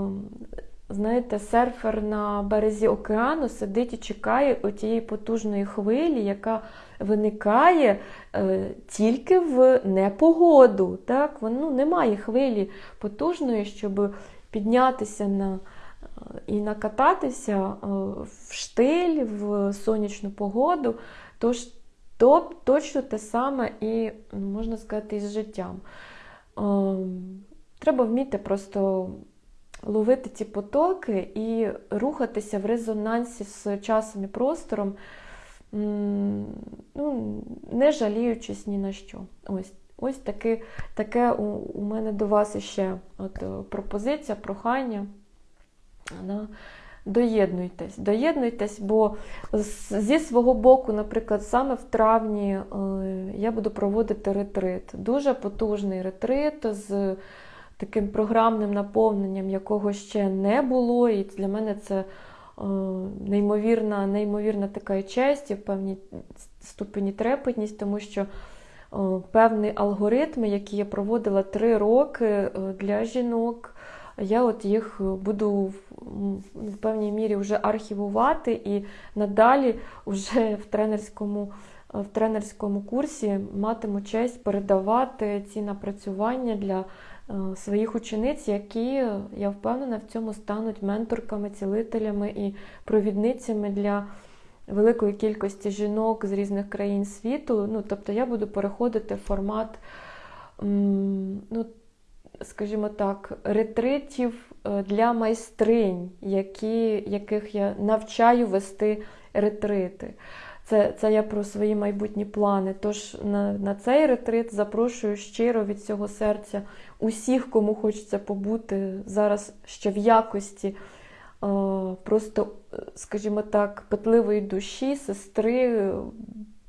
S1: знаєте, серфер на березі океану сидить і чекає отієї потужної хвилі, яка виникає е, тільки в непогоду. Так? Ну, Немає хвилі потужної, щоб піднятися на і накататися е, в штиль, в сонячну погоду, тож то точно те саме і, можна сказати, із життям. Е, треба вміти просто ловити ці потоки і рухатися в резонансі з часом і простором, ну, не жаліючись ні на що. Ось ось таке таке у, у мене до вас іще от, е, пропозиція, прохання. Да? Доєднуйтесь, доєднуйтесь, бо зі свого боку, наприклад, саме в травні е, я буду проводити ретрит. Дуже потужний ретрит з таким програмним наповненням, якого ще не було. І для мене це е, неймовірна неймовірна така честь і в певній ступені трепетність, тому що е, певні алгоритми, які я проводила три роки для жінок я от їх буду в певній мірі вже архівувати і надалі вже в тренерському в тренерському курсі матиму честь передавати ці напрацювання для е, своїх учениць, які, я впевнена, в цьому стануть менторками, цілителями і провідницями для великої кількості жінок з різних країн світу. Ну, Тобто я буду переходити в формат. ну, скажімо так, ретритів е, для майстринь, які, яких я навчаю вести ретрити. Це це я про свої майбутні плани. Тож на на цей ретрит запрошую щиро від цього серця усіх, кому хочеться побути зараз ще в якості е, просто, скажімо так, петливої душі, сестри,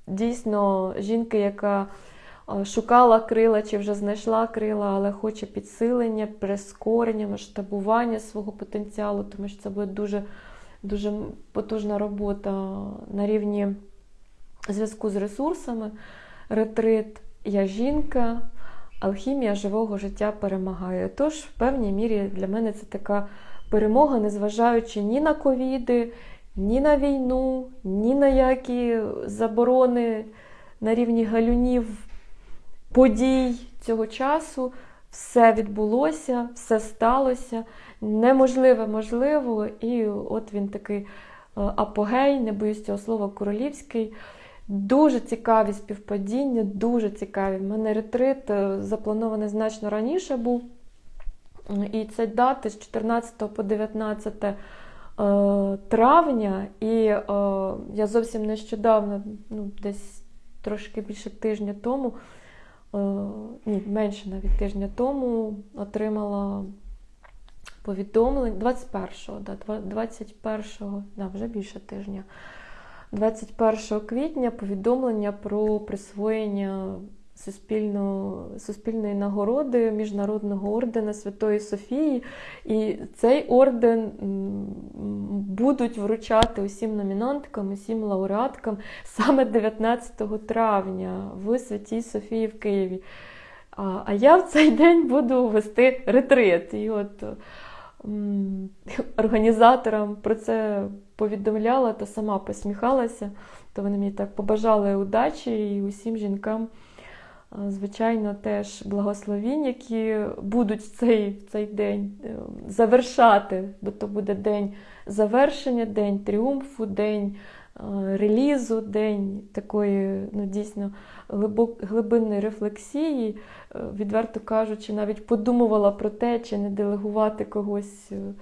S1: дійсно жінки, яка шукала крила чи вже знайшла крила, але хоче підсилення, прискорення, масштабування свого потенціалу, тому що це буде дуже дуже потужна робота на рівні зв'язку з ресурсами. Ретрит, я жінка, алхімія живого життя перемагає. Тож, в певній мірі для мене це така перемога, незважаючи ні на ковіди, ні на війну, ні на які заборони на рівні галюнів подій цього часу все відбулося, все сталося. Неможливе, можливо, і от він такий е, апогей, не боюсь цього слова, королівський. Дуже цікаві співпадіння, дуже цікаві. У мене ретрит е, запланований значно раніше був. І це дати з 14 по 19 е, травня. І я зовсім нещодавно, ну, десь трошки більше тижня тому, Е, ні, менше навіть тижня тому отримала повідомлення 21-го, да, 21-го, да, вже більше тижня. 21 квітня повідомлення про присвоєння суспільно, суспільної нагороди Міжнародного ордена Святої Софії. І цей орден будуть вручати усім номінанткам, усім лауреаткам саме 19 травня в Святій Софії в Києві. А я в цей день буду вести ретрит. І от організаторам про це повідомляла та сама посміхалася, то вони мені так побажали удачі і усім жінкам, звичайно, теж благословінь, які будуть цей, цей день е, завершати, бо то буде день завершення, день тріумфу, день е, релізу, день такої ну, дійсно глибинної рефлексії. Е, Відверто кажучи, навіть подумувала про те, чи не делегувати когось, е,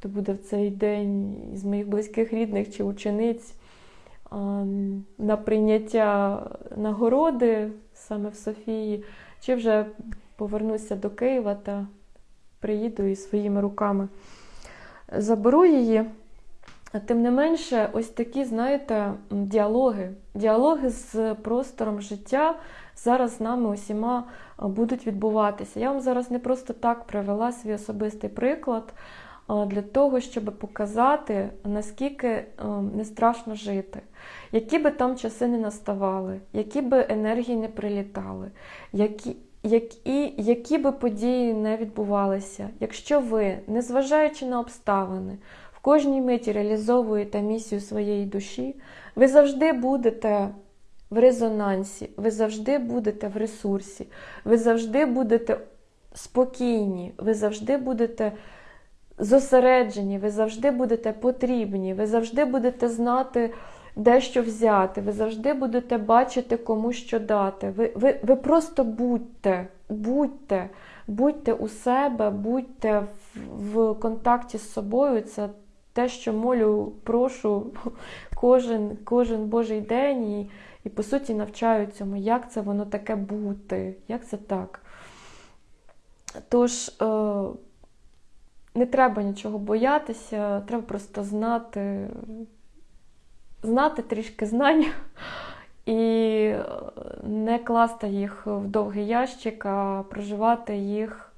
S1: хто буде в цей день із моїх близьких рідних чи учениць на прийняття нагороди саме в Софії, чи вже повернуся до Києва та приїду і своїми руками заберу її. Тим не менше, ось такі, знаєте, діалоги, діалоги з простором життя зараз з нами усіма будуть відбуватися. Я вам зараз не просто так привела свій особистий приклад для того, щоб показати, наскільки е, не страшно жити, які би там часи не наставали, які би енергії не прилітали, які, які, які би події не відбувалися. Якщо ви, незважаючи на обставини, в кожній миті реалізовуєте місію своєї душі, ви завжди будете в резонансі, ви завжди будете в ресурсі, ви завжди будете спокійні, ви завжди будете зосереджені, ви завжди будете потрібні, ви завжди будете знати, де що взяти, ви завжди будете бачити, кому що дати. Ви, ви, ви просто будьте, будьте, будьте у себе, будьте в, в контакті з собою. Це те, що молю, прошу кожен, кожен Божий день і, і по суті навчаю цьому, як це воно таке бути, як це так. Тож, е, не треба нічого боятися, треба просто знати, знати трішки знань і не класти їх в довгий ящик, а проживати їх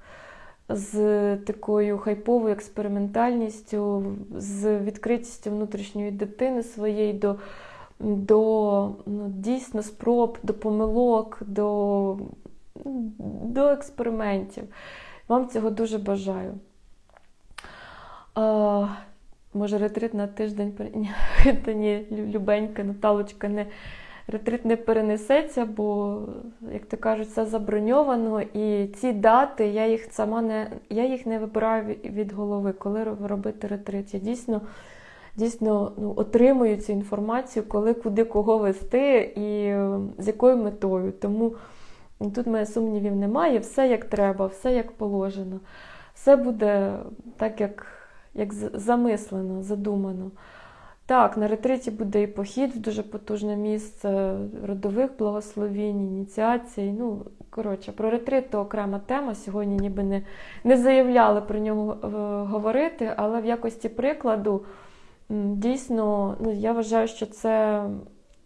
S1: з такою хайповою експериментальністю, з відкритістю внутрішньої дитини своєї до, до ну, дійсно спроб, до помилок, до, до експериментів. Вам цього дуже бажаю. А, може, ретрит на тиждень Ні, Та ні, любенька Наталочка, не, ретрит не перенесеться, бо, як то кажуть, все заброньовано. І ці дати я їх сама не я їх не вибираю від- голови, коли робити ретрит. Я дійсно, дійсно ну, отримую цю інформацію, коли куди кого вести і з якою метою. Тому тут мене сумнівів немає, все як треба, все як положено. Все буде так, як як замислено, задумано. Так, на ретриті буде і похід в дуже потужне місце родових благословінь, ініціацій. Ну, коротше, про ретрит то окрема тема. Сьогодні ніби не, не заявляли про нього е, говорити, але в якості прикладу дійсно ну, я вважаю, що це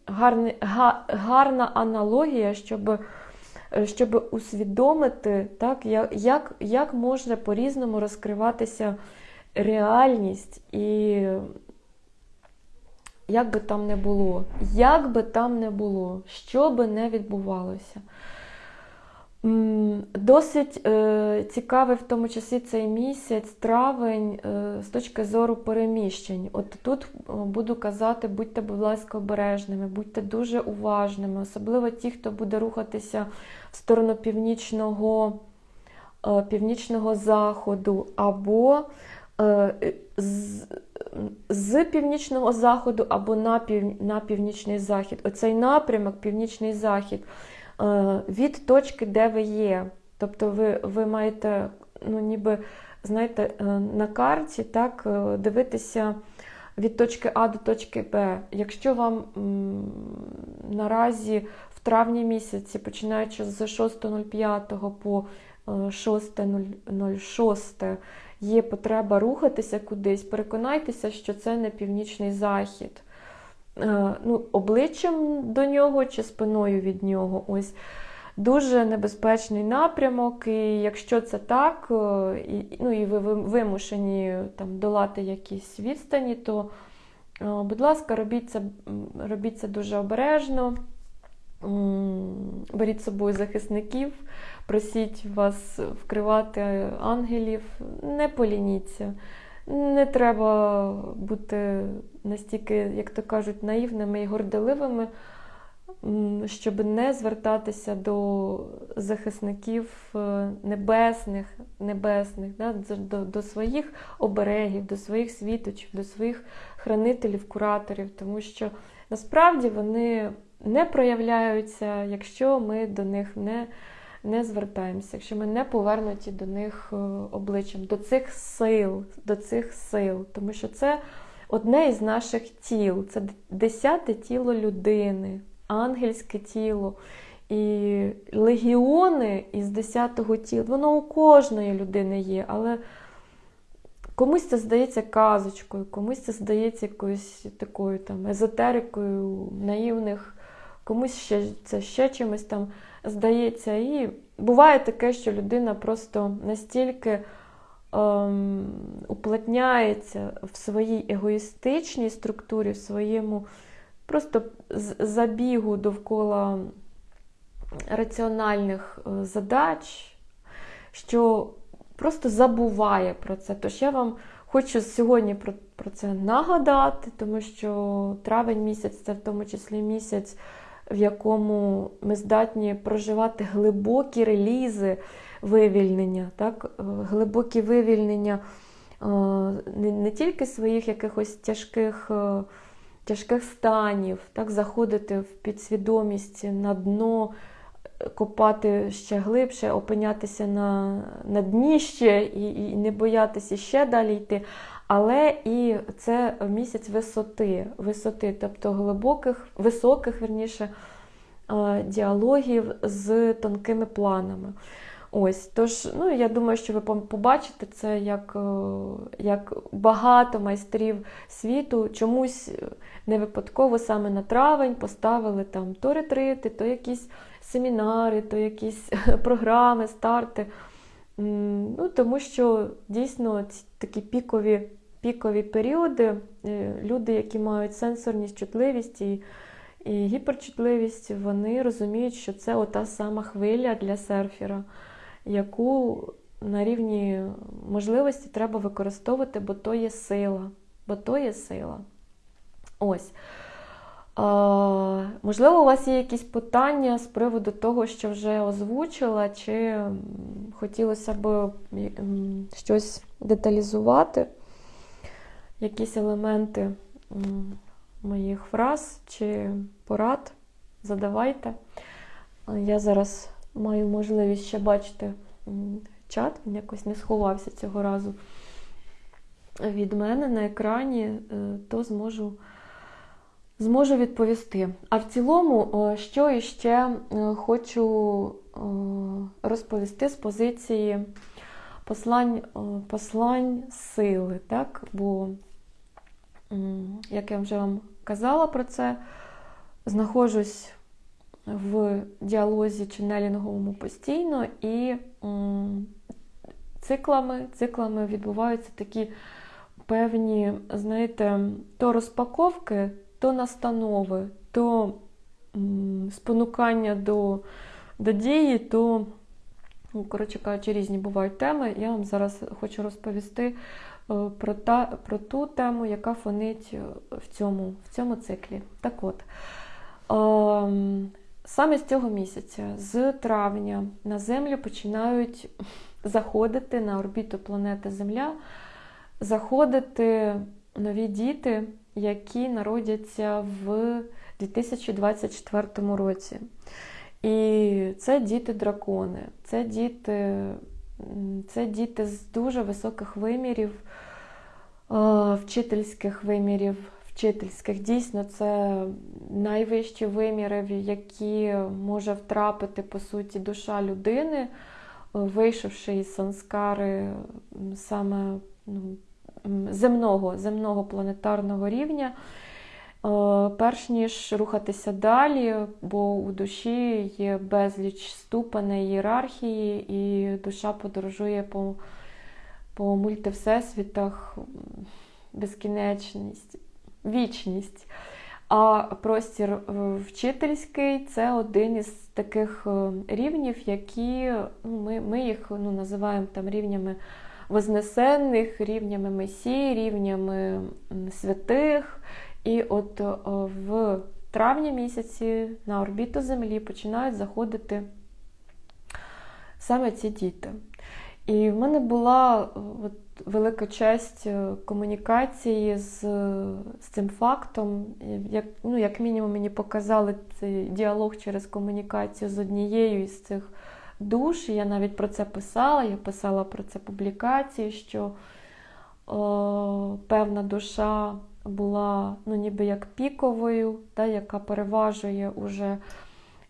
S1: гарний, га, гарна аналогія, щоб, щоб усвідомити, так, як, як, як може по-різному розкриватися реальність і як би там не було, як би там не було, що би не відбувалося. Досить е, цікавий в тому часі цей місяць, травень, е, з точки зору переміщень. От тут е, буду казати, будьте, будь ласка, обережними, будьте дуже уважними, особливо ті, хто буде рухатися в сторону північного, е, північного заходу або з, з північного заходу або на, пів, на північний захід. Оцей напрямок, північний захід, е, від точки, де ви є. Тобто ви, ви маєте, ну, ніби, знаєте, е, на карті так, е, дивитися від точки А до точки Б. Якщо вам наразі в травні місяці, починаючи з 6.05 по е, 6.06, є потреба рухатися кудись, переконайтеся, що це не північний захід. е, ну, обличчям до нього чи спиною від нього. Ось дуже небезпечний напрямок. І якщо це так, е, і, ну, і ви вимушені там, долати якісь відстані, то, е, будь ласка, робіть це, робіть це дуже обережно. Беріть з собою захисників, просіть вас вкривати ангелів, не полініться. Не треба бути настільки, як то кажуть, наївними і горделивими, щоб не звертатися до захисників е, небесних, небесних, да, до, до своїх оберегів, до своїх світочів, до своїх хранителів, кураторів, тому що насправді вони не проявляються, якщо ми до них не не звертаємося, якщо ми не повернуті до них е, обличчям, до цих сил, до цих сил, тому що це одне із наших тіл, це десяте тіло людини, ангельське тіло. І легіони із десятого тіла, воно у кожної людини є, але комусь це здається казочкою, комусь це здається якоюсь такою там езотерикою наївних, комусь ще це ще чимось там здається. І буває таке, що людина просто настільки ем, уплотняється в своїй егоїстичній структурі, в своєму просто забігу довкола раціональних е, задач, що просто забуває про це. Тож я вам хочу сьогодні про, про це нагадати, тому що травень місяць це в тому числі місяць в якому ми здатні проживати глибокі релізи вивільнення, так? Е, глибокі вивільнення е, не, тільки своїх якихось тяжких. Е, тяжких станів, так, заходити в підсвідомість на дно, копати ще глибше, опинятися на на дні ще і і не боятися ще далі йти. Але і це місяць висоти, висоти, тобто глибоких, високих, верніше, діалогів з тонкими планами. Ось, тож, ну, я думаю, що ви побачите це як як багато майстрів світу. Чомусь не випадково саме на травень поставили там то ретрити, то якісь семінари, то якісь програми, старти. Ну, Тому що дійсно ці такі пікові пікові періоди, е, люди, які мають сенсорність, чутливість і і гіперчутливість, вони розуміють, що це ота сама хвиля для серфера, яку на рівні можливості треба використовувати, бо то є сила. Бо то є сила. Ось. А, Можливо, у вас є якісь питання з приводу того, що вже озвучила, чи хотілося б щось деталізувати якісь елементи моїх фраз чи порад, задавайте. Я зараз маю можливість ще бачити чат, він якось не сховався цього разу від мене на екрані, е, то зможу зможу відповісти. А в цілому, що іще е, хочу розповісти з позиції послань послань сили. так? Бо як я вже вам казала про це, знаходжусь в діалозі ченелінговому постійно, і циклами циклами відбуваються такі певні, знаєте, то розпаковки, то настанови, то спонукання до, до дії, то, ну, коротше кажучи, різні бувають теми. Я вам зараз хочу розповісти про та, про ту тему, яка фонить е, в цьому в цьому циклі. Так от, ем, саме з цього місяця, з травня, на Землю починають заходити на орбіту планети Земля, заходити нові діти, які народяться в 2024 році. І це діти-дракони, це діти це діти з дуже високих вимірів, вчительських вимірів, вчительських. Дійсно, це найвищі виміри, в які може втрапити, по суті, душа людини, вийшовши із санскари саме ну, земного, земного планетарного рівня. Перш ніж рухатися далі, бо у душі є безліч ступеней ієрархії, і душа подорожує по по мультивсесвітах безкінечність, вічність. А простір е, вчительський це один із таких е, рівнів, які ну, ми ми їх ну, називаємо там рівнями вознесенних, рівнями месій, рівнями святих. І от е, в травні місяці на орбіту Землі починають заходити саме ці діти. І в мене була от, велика честь е, комунікації з з цим фактом. Як ну, як мінімум, мені показали цей діалог через комунікацію з однією із цих душ. Я навіть про це писала. Я писала про це публікації, що о, певна душа була ну, ніби як піковою, та, яка переважує уже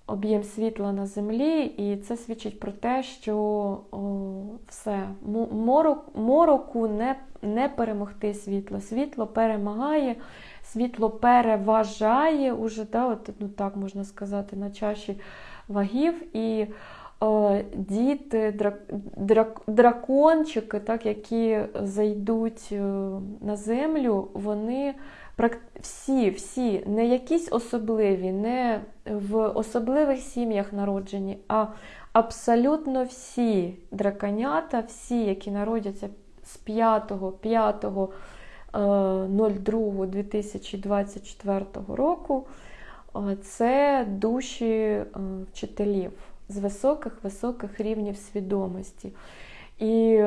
S1: об'єм світла на землі, і це свідчить про те, що о, все, морок, мороку не не перемогти світло. Світло перемагає, світло переважає уже, да, от, ну так можна сказати, на чаші вагів. І діти, драк, драк, дракончики, так, які зайдуть е, на землю, вони всі, всі, не якісь особливі, не в особливих сім'ях народжені, а абсолютно всі драконята, всі, які народяться з 5 5 2024 року, е, це душі е, вчителів з високих-високих рівнів свідомості. І,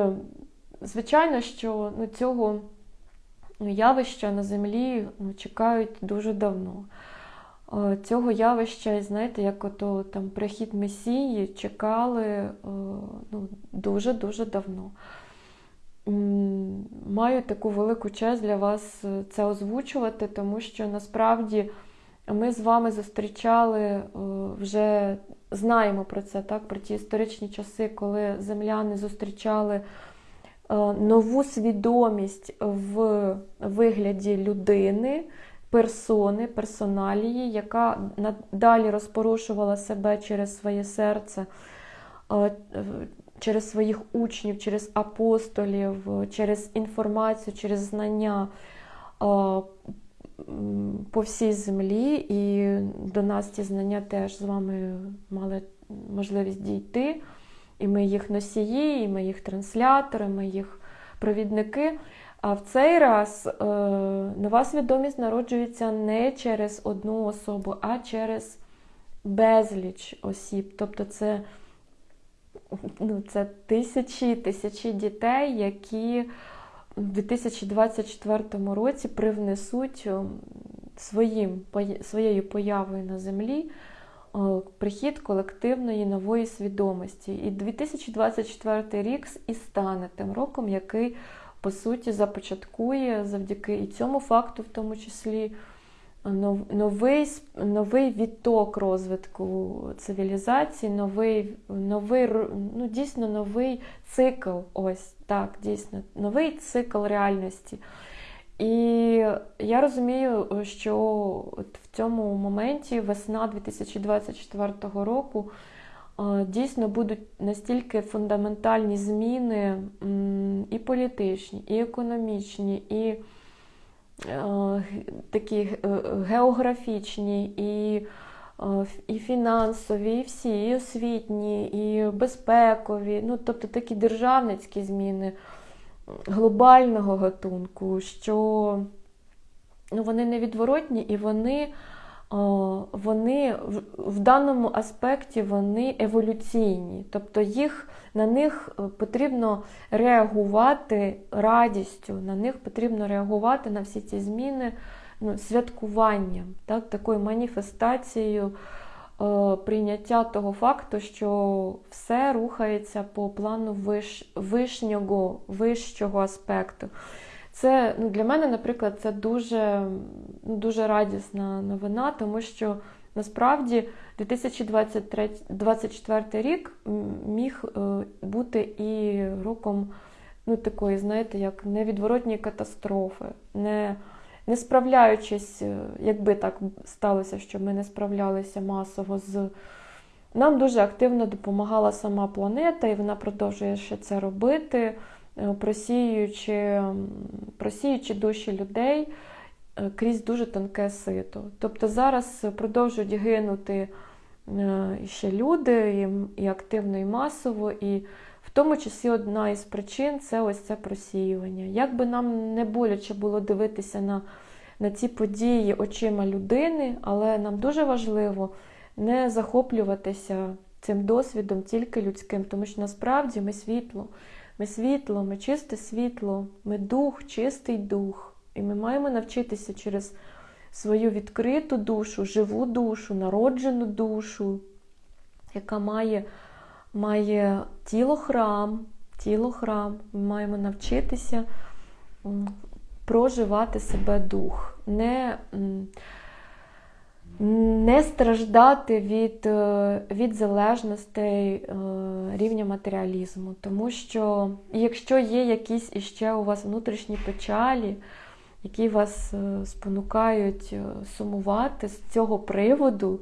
S1: звичайно, що ну, цього явища на землі ну, чекають дуже давно. Цього явища, знаєте, як ото там прихід Месії чекали ну, дуже-дуже давно. Маю таку велику честь для вас е, це озвучувати, тому що насправді ми з вами зустрічали вже знаємо про це, так, про ті історичні часи, коли земляни зустрічали Е, нову свідомість в вигляді людини, персони, персоналії, яка далі розпорушувала себе через своє серце, е, через своїх учнів, через апостолів, через інформацію, через знання. По всій землі, і до нас ці знання теж з вами мали можливість дійти. І ми їх носії, і ми їх транслятори, ми їх провідники. А в цей раз е, нова свідомість народжується не через одну особу, а через безліч осіб. Тобто це ну, це тисячі тисячі дітей, які в 2024 році привнесуть своїм, своєю появою на землі Е, прихід колективної нової свідомості. І 2024 рік і стане тим роком, який, по суті, започаткує завдяки і цьому факту, в тому числі, новий новий відток розвитку цивілізації, новий, новий, ну, дійсно новий цикл. Ось так, дійсно, новий цикл реальності. І я розумію, що в цьому моменті весна 2024 року дійсно будуть настільки фундаментальні зміни і політичні, і економічні, і такі географічні, і і фінансові, і всі, і освітні, і безпекові, ну тобто такі державницькі зміни глобального гатунку, що ну, вони невідворотні і вони вони в даному аспекті вони еволюційні, тобто їх, на них е, потрібно реагувати радістю, на них потрібно реагувати на всі ці зміни ну, святкуванням, так, такою маніфестацією. Е, прийняття того факту, що все рухається по плану виш, вишнього, вищого аспекту. Це ну, Для мене, наприклад, це дуже, ну, дуже радісна новина, тому що насправді 2024 рік міг е, бути і роком ну, такої, знаєте, як невідворотньої катастрофи. не не справляючись, е, якби так сталося, що ми не справлялися масово з. Нам дуже активно допомагала сама планета, і вона продовжує ще це робити, просіюючи, просіюючи душі людей е, крізь дуже тонке сито. Тобто зараз продовжують гинути е, ще люди, і активно, і масово, і в тому числі одна із причин це ось це просіювання. Як би нам не боляче було дивитися на, на ці події очима людини, але нам дуже важливо не захоплюватися цим досвідом тільки людським, тому що насправді ми світло, ми світло, ми чисте світло, ми дух, чистий дух. І ми маємо навчитися через свою відкриту душу, живу душу, народжену душу, яка має, має тіло храм, тіло храм. Ми маємо навчитися проживати себе дух. Не, не страждати від, е, від залежностей е, рівня матеріалізму. Тому що якщо є якісь іще у вас внутрішні печалі, які вас е, спонукають сумувати з цього приводу,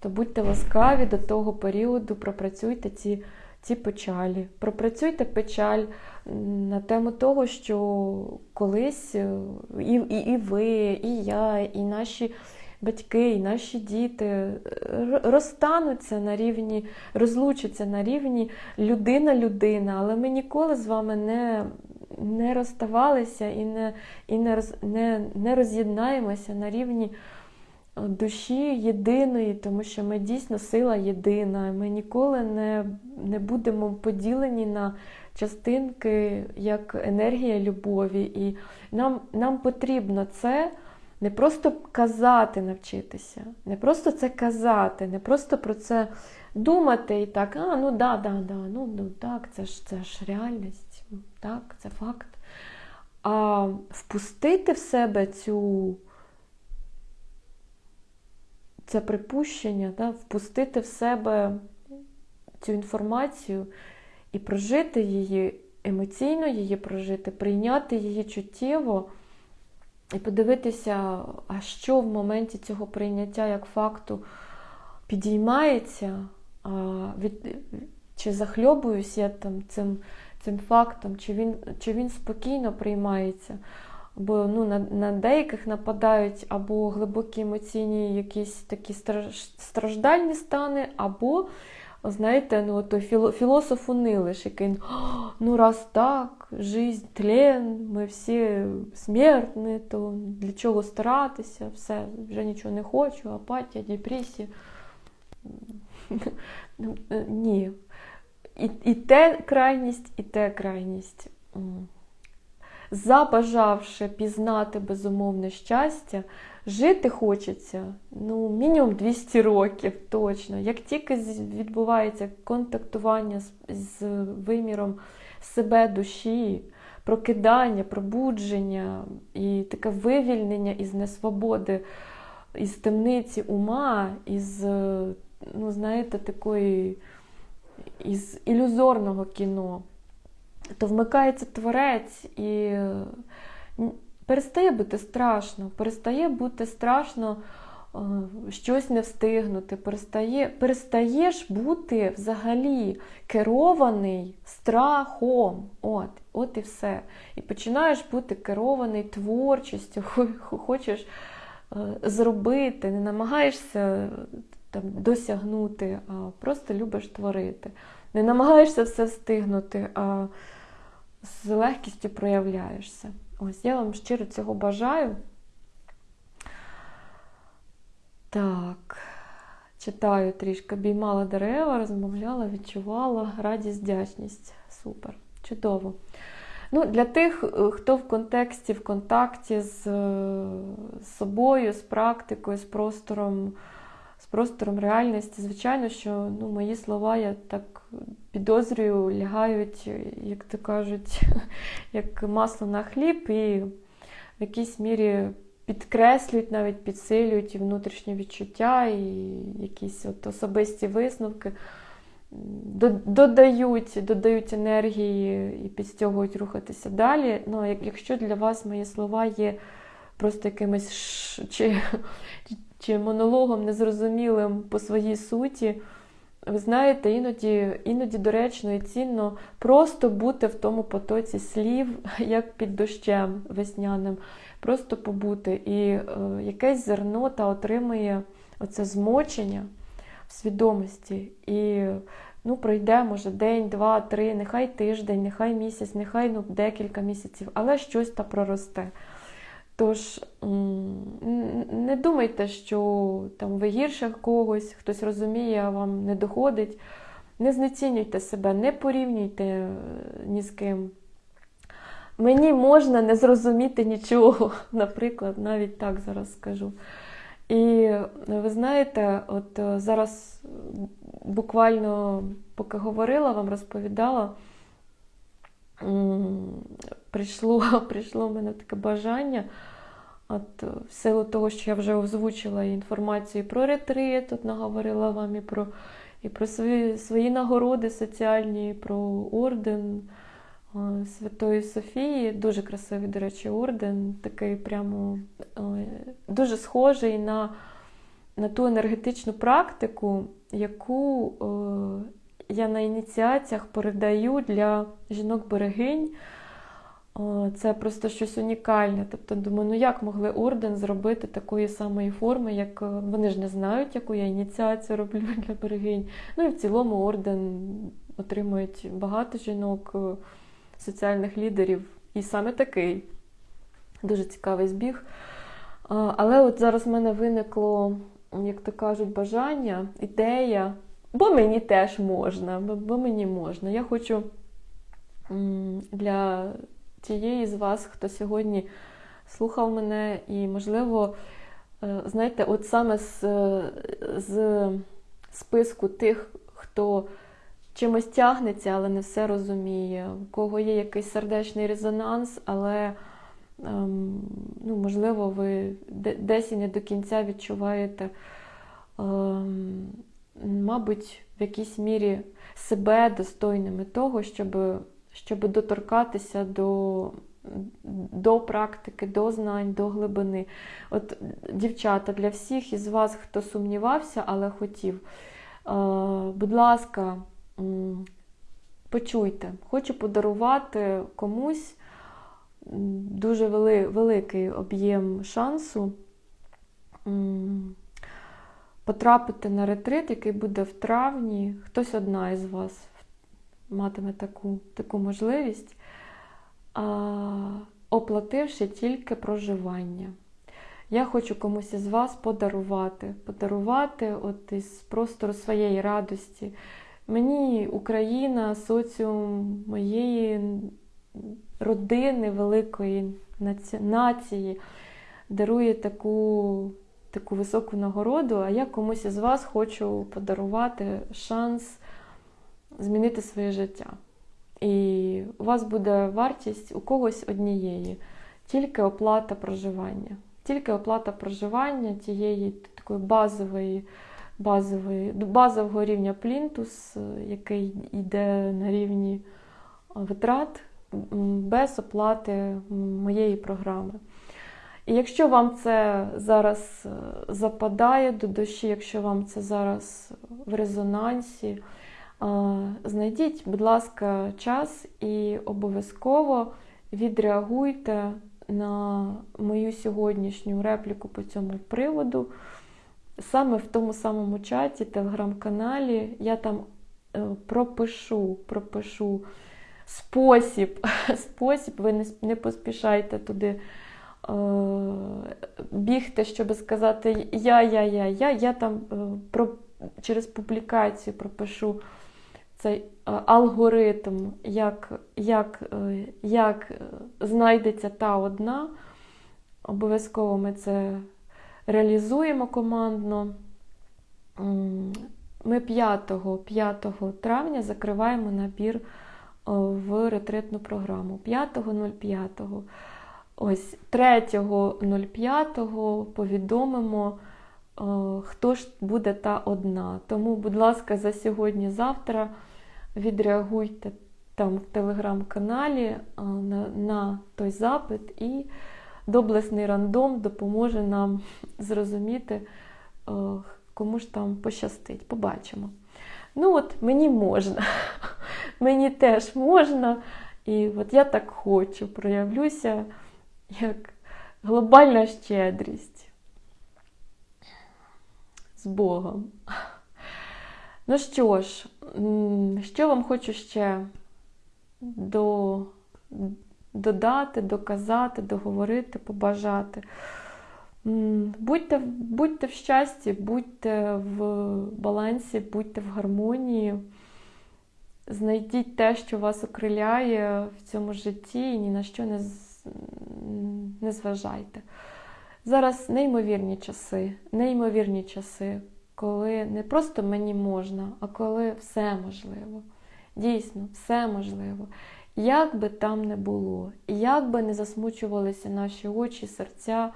S1: то будьте ласкаві до того періоду, пропрацюйте ці, ці печалі. Пропрацюйте печаль на тему того, що колись і, і, і ви, і я, і наші батьки, і наші діти е, р- розстануться на рівні, розлучаться на рівні людина-людина, але ми ніколи з вами не, не розставалися і не, і не, роз, не, не роз'єднаємося на рівні е, душі єдиної, тому що ми дійсно сила єдина. Ми ніколи не, не будемо поділені на частинки як енергія любові. І нам, нам потрібно це не просто казати, навчитися, не просто це казати, не просто про це думати і так, а ну да, да, да, ну, ну так, це ж це ж реальність, так, це факт. А впустити в себе цю це припущення, да, впустити в себе цю інформацію і прожити її, емоційно її прожити, прийняти її чуттєво і подивитися, а що в моменті цього прийняття як факту підіймається, а, від, чи захльобуюсь я там цим цим фактом, чи він чи він спокійно приймається. Бо ну, на на деяких нападають або глибокі емоційні якісь такі страждальні стани, або, знаєте, ну, той філософ Унилиш, який ну раз так, жизнь, тлен, ми всі смертні, то для чого старатися, все, вже нічого не хочу, апатія, депресія. Ні. І, і те крайність, і те крайність. Забажавши пізнати безумовне щастя, жити хочеться ну, мінімум 200 років точно. Як тільки відбувається контактування з, з виміром себе душі, прокидання, пробудження і таке вивільнення із несвободи, із темниці ума, із, ну, знаєте, такої із ілюзорного кіно, то вмикається творець і перестає бути страшно, перестає бути страшно е, щось не встигнути, перестає, перестаєш бути взагалі керований страхом. От, От і все. І починаєш бути керований творчістю, хочеш е, зробити, не намагаєшся там, досягнути, а просто любиш творити. Не намагаєшся все встигнути, а з легкістю проявляєшся. Ось я вам щиро цього бажаю. Так, читаю трішки, обіймала дерева, розмовляла, відчувала радість, вдячність. Супер, чудово. Ну, Для тих, е, хто в контексті, в контакті з собою, з практикою, з простором з простором реальності. Звичайно, що ну, мої слова, я так підозрюю, лягають, як то кажуть, як масло на хліб, і в якійсь мірі підкреслюють, навіть підсилюють і внутрішні відчуття, і якісь от особисті висновки. Додають додають енергії і підстягують рухатися далі. Ну, Якщо для вас мої слова є просто якимось ш... чи, чи монологом незрозумілим по своїй суті. Ви знаєте, іноді іноді доречно і цінно просто бути в тому потоці слів, як під дощем весняним, просто побути. І е, якесь зерно та отримує оце змочення в свідомості. І ну, пройде, може, день, два, три, нехай тиждень, нехай місяць, нехай ну, декілька місяців, але щось та проросте. Тож не думайте, що там ви гірше когось, хтось розуміє, а вам не доходить. Не знецінюйте себе, не порівнюйте е, ні з ким. Мені можна не зрозуміти нічого, наприклад, навіть так зараз скажу. І ви знаєте, от е, зараз буквально поки говорила, вам розповідала, прийшло прийшло в мене таке бажання. От, В силу того, що я вже озвучила інформацію про ретрит, от наговорила вам і про і про свої свої нагороди соціальні, і про орден Святої Софії. Дуже красивий, до речі, орден, такий прямо дуже схожий на на ту енергетичну практику, яку я на ініціаціях передаю для жінок-берегинь. Це просто щось унікальне. Тобто, думаю, ну як могли орден зробити такої самої форми, як вони ж не знають, яку я ініціацію роблю для берегинь. Ну і в цілому орден отримують багато жінок, соціальних лідерів. І саме такий дуже цікавий збіг. Але от зараз в мене виникло, як то кажуть, бажання, ідея, бо мені теж можна, бо мені можна. Я хочу для тієї з вас, хто сьогодні слухав мене, і, можливо, е, знаєте, от саме з, з списку тих, хто чимось тягнеться, але не все розуміє, у кого є якийсь сердечний резонанс, але, ем, ну, можливо, ви десь і не до кінця відчуваєте, ем, мабуть, в якійсь мірі себе достойними того, щоб щоб доторкатися до до практики, до знань, до глибини. От, Дівчата, для всіх із вас, хто сумнівався, але хотів, будь ласка, почуйте, хочу подарувати комусь дуже великий об'єм шансу. Потрапити на ретрит, який буде в травні, хтось одна із вас матиме таку таку можливість, оплативши тільки проживання. Я хочу комусь із вас подарувати, подарувати от із простору своєї радості. Мені Україна, соціум моєї родини, великої нації дарує таку таку високу нагороду, а я комусь із вас хочу подарувати шанс змінити своє життя. І у вас буде вартість у когось однієї, тільки оплата проживання. Тільки оплата проживання тієї такої базової, базової, базового рівня плінтус, який йде на рівні витрат, без оплати моєї програми. І якщо вам це зараз западає до душі, якщо вам це зараз в резонансі, Знайдіть, будь ласка, час і обов'язково відреагуйте на мою сьогоднішню репліку по цьому приводу. Саме в тому самому чаті, телеграм-каналі, я там е, пропишу, пропишу спосіб, спосіб, ви не, поспішайте туди е, бігти, щоб сказати я, я, я, я. Я там е, про, через публікацію пропишу цей е, алгоритм, як, як, е, як знайдеться та одна. Обов'язково ми це реалізуємо командно. Ми 5 5 травня закриваємо набір в ретритну програму. 5.05. Ось 3.05 повідомимо, хто ж буде та одна. Тому, будь ласка, за сьогодні-завтра відреагуйте там в телеграм-каналі на, на той запит і доблесний рандом допоможе нам зрозуміти, кому ж там пощастить. Побачимо. Ну, от мені можна, мені теж можна. І от я так хочу, проявлюся як глобальна щедрість з Богом. Ну що ж, що вам хочу ще до, додати, доказати, договорити, побажати. Будьте будьте в щасті, будьте в балансі, будьте в гармонії, знайдіть те, що вас окриляє в цьому житті, і ні на що не, не зважайте. Зараз неймовірні часи, неймовірні часи, коли не просто мені можна, а коли все можливо. Дійсно, все можливо. Як би там не було, як би не засмучувалися наші очі, серця,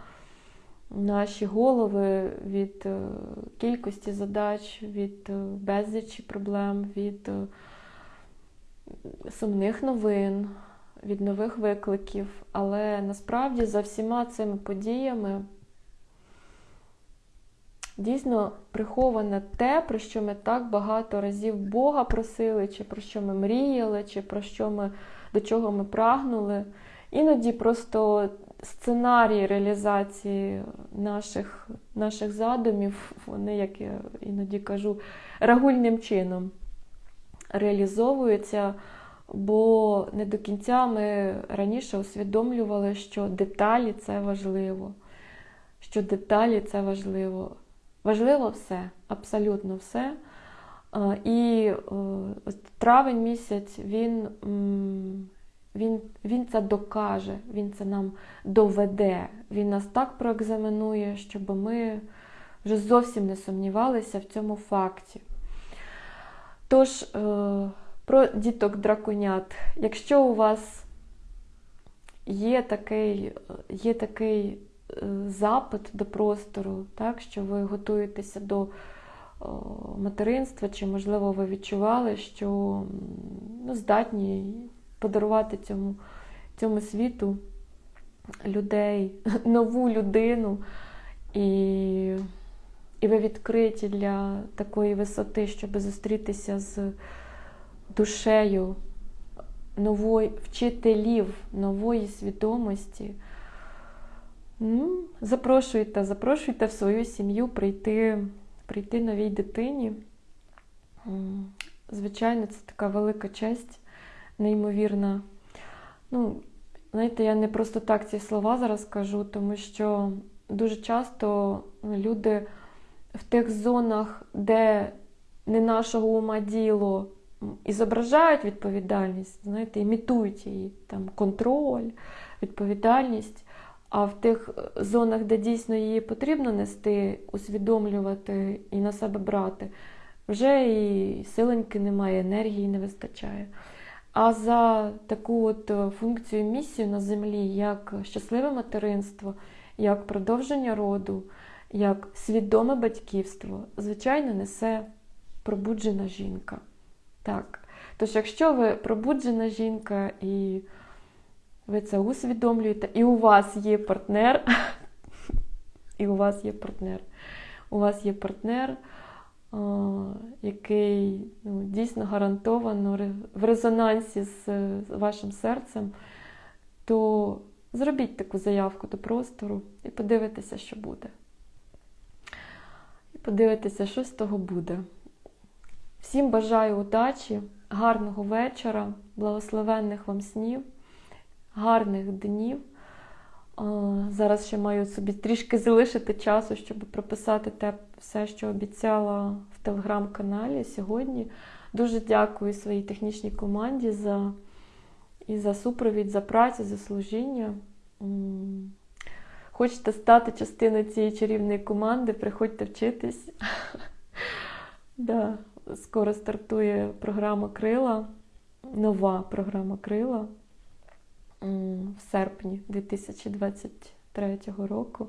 S1: наші голови від е, кількості задач, від е, безлічі проблем, від е, сумних новин, від нових викликів. Але насправді за всіма цими подіями дійсно приховане те, про що ми так багато разів Бога просили, чи про що ми мріяли, чи про що ми до чого ми прагнули. Іноді просто сценарії реалізації наших наших задумів, вони, як я іноді кажу, рагульним чином реалізовуються, бо не до кінця ми раніше усвідомлювали, що деталі це важливо. Що деталі це важливо. Важливо все, абсолютно все. І травень місяць він він, він це докаже, він це нам доведе. Він нас так проекзаменує, щоб ми вже зовсім не сумнівалися в цьому факті. Тож, е, про діток драконят, якщо у вас є такий є такий е, запит до простору, так, що ви готуєтеся до материнства, чи, можливо, ви відчували, що ну, здатні подарувати цьому, цьому світу людей, нову людину. І і ви відкриті для такої висоти, щоб зустрітися з душею нової вчителів нової свідомості. Ну, Запрошуйте, запрошуйте в свою сім'ю прийти, прийти новій дитині. Звичайно, це така велика честь неймовірна. Ну, знаєте, я не просто так ці слова зараз кажу, тому що дуже часто люди в тих зонах, де не нашого ума діло, і зображають відповідальність, знаєте, імітують її, там контроль, відповідальність. А в тих зонах, де дійсно її потрібно нести, усвідомлювати і на себе брати, вже і силеньки немає, енергії не вистачає. А за таку от е, функцію місію на землі, як щасливе материнство, як продовження роду, як свідоме батьківство, звичайно, несе пробуджена жінка. Так. Тож, якщо ви пробуджена жінка і ви це усвідомлюєте, і у вас є партнер, і у вас є партнер, у вас є партнер який ну, дійсно гарантовано в резонансі з вашим серцем, то зробіть таку заявку до простору і подивитеся, що буде. І подивитеся, що з того буде. Всім бажаю удачі, гарного вечора, благословенних вам снів, гарних днів. Зараз ще маю собі трішки залишити часу, щоб прописати те все, що обіцяла в телеграм-каналі сьогодні. Дуже дякую своїй технічній команді за і за супровід, за працю, за служіння. Хочете стати частиною цієї чарівної команди, приходьте вчитись. Скоро стартує програма Крила, нова програма Крила в серпні 2023 року.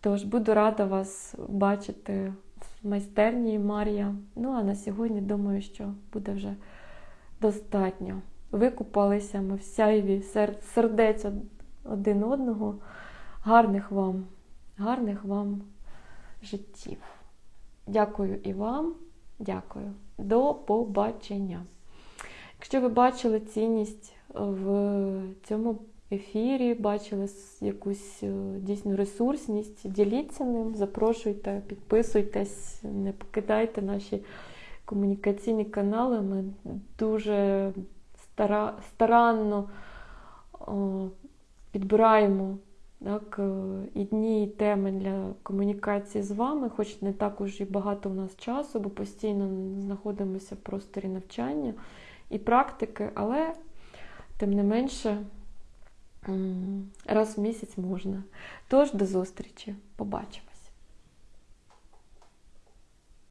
S1: Тож буду рада вас бачити в майстерні Марія. Ну, а на сьогодні думаю, що буде вже достатньо. Викупалися ми в сяйві сердець один одного. Гарних вам, гарних вам життів. Дякую і вам. Дякую. До побачення. Якщо ви бачили цінність в цьому ефірі, бачили якусь е, дійсну ресурсність, діліться ним, запрошуйте, підписуйтесь, не покидайте наші комунікаційні канали. Ми дуже стара, старанно підбираємо так, е, і дні, і теми для комунікації з вами, хоч не так уж і багато у нас часу, бо постійно знаходимося в просторі навчання і практики, але тим не менше раз в місяць можна. Тож до зустрічі, побачимось.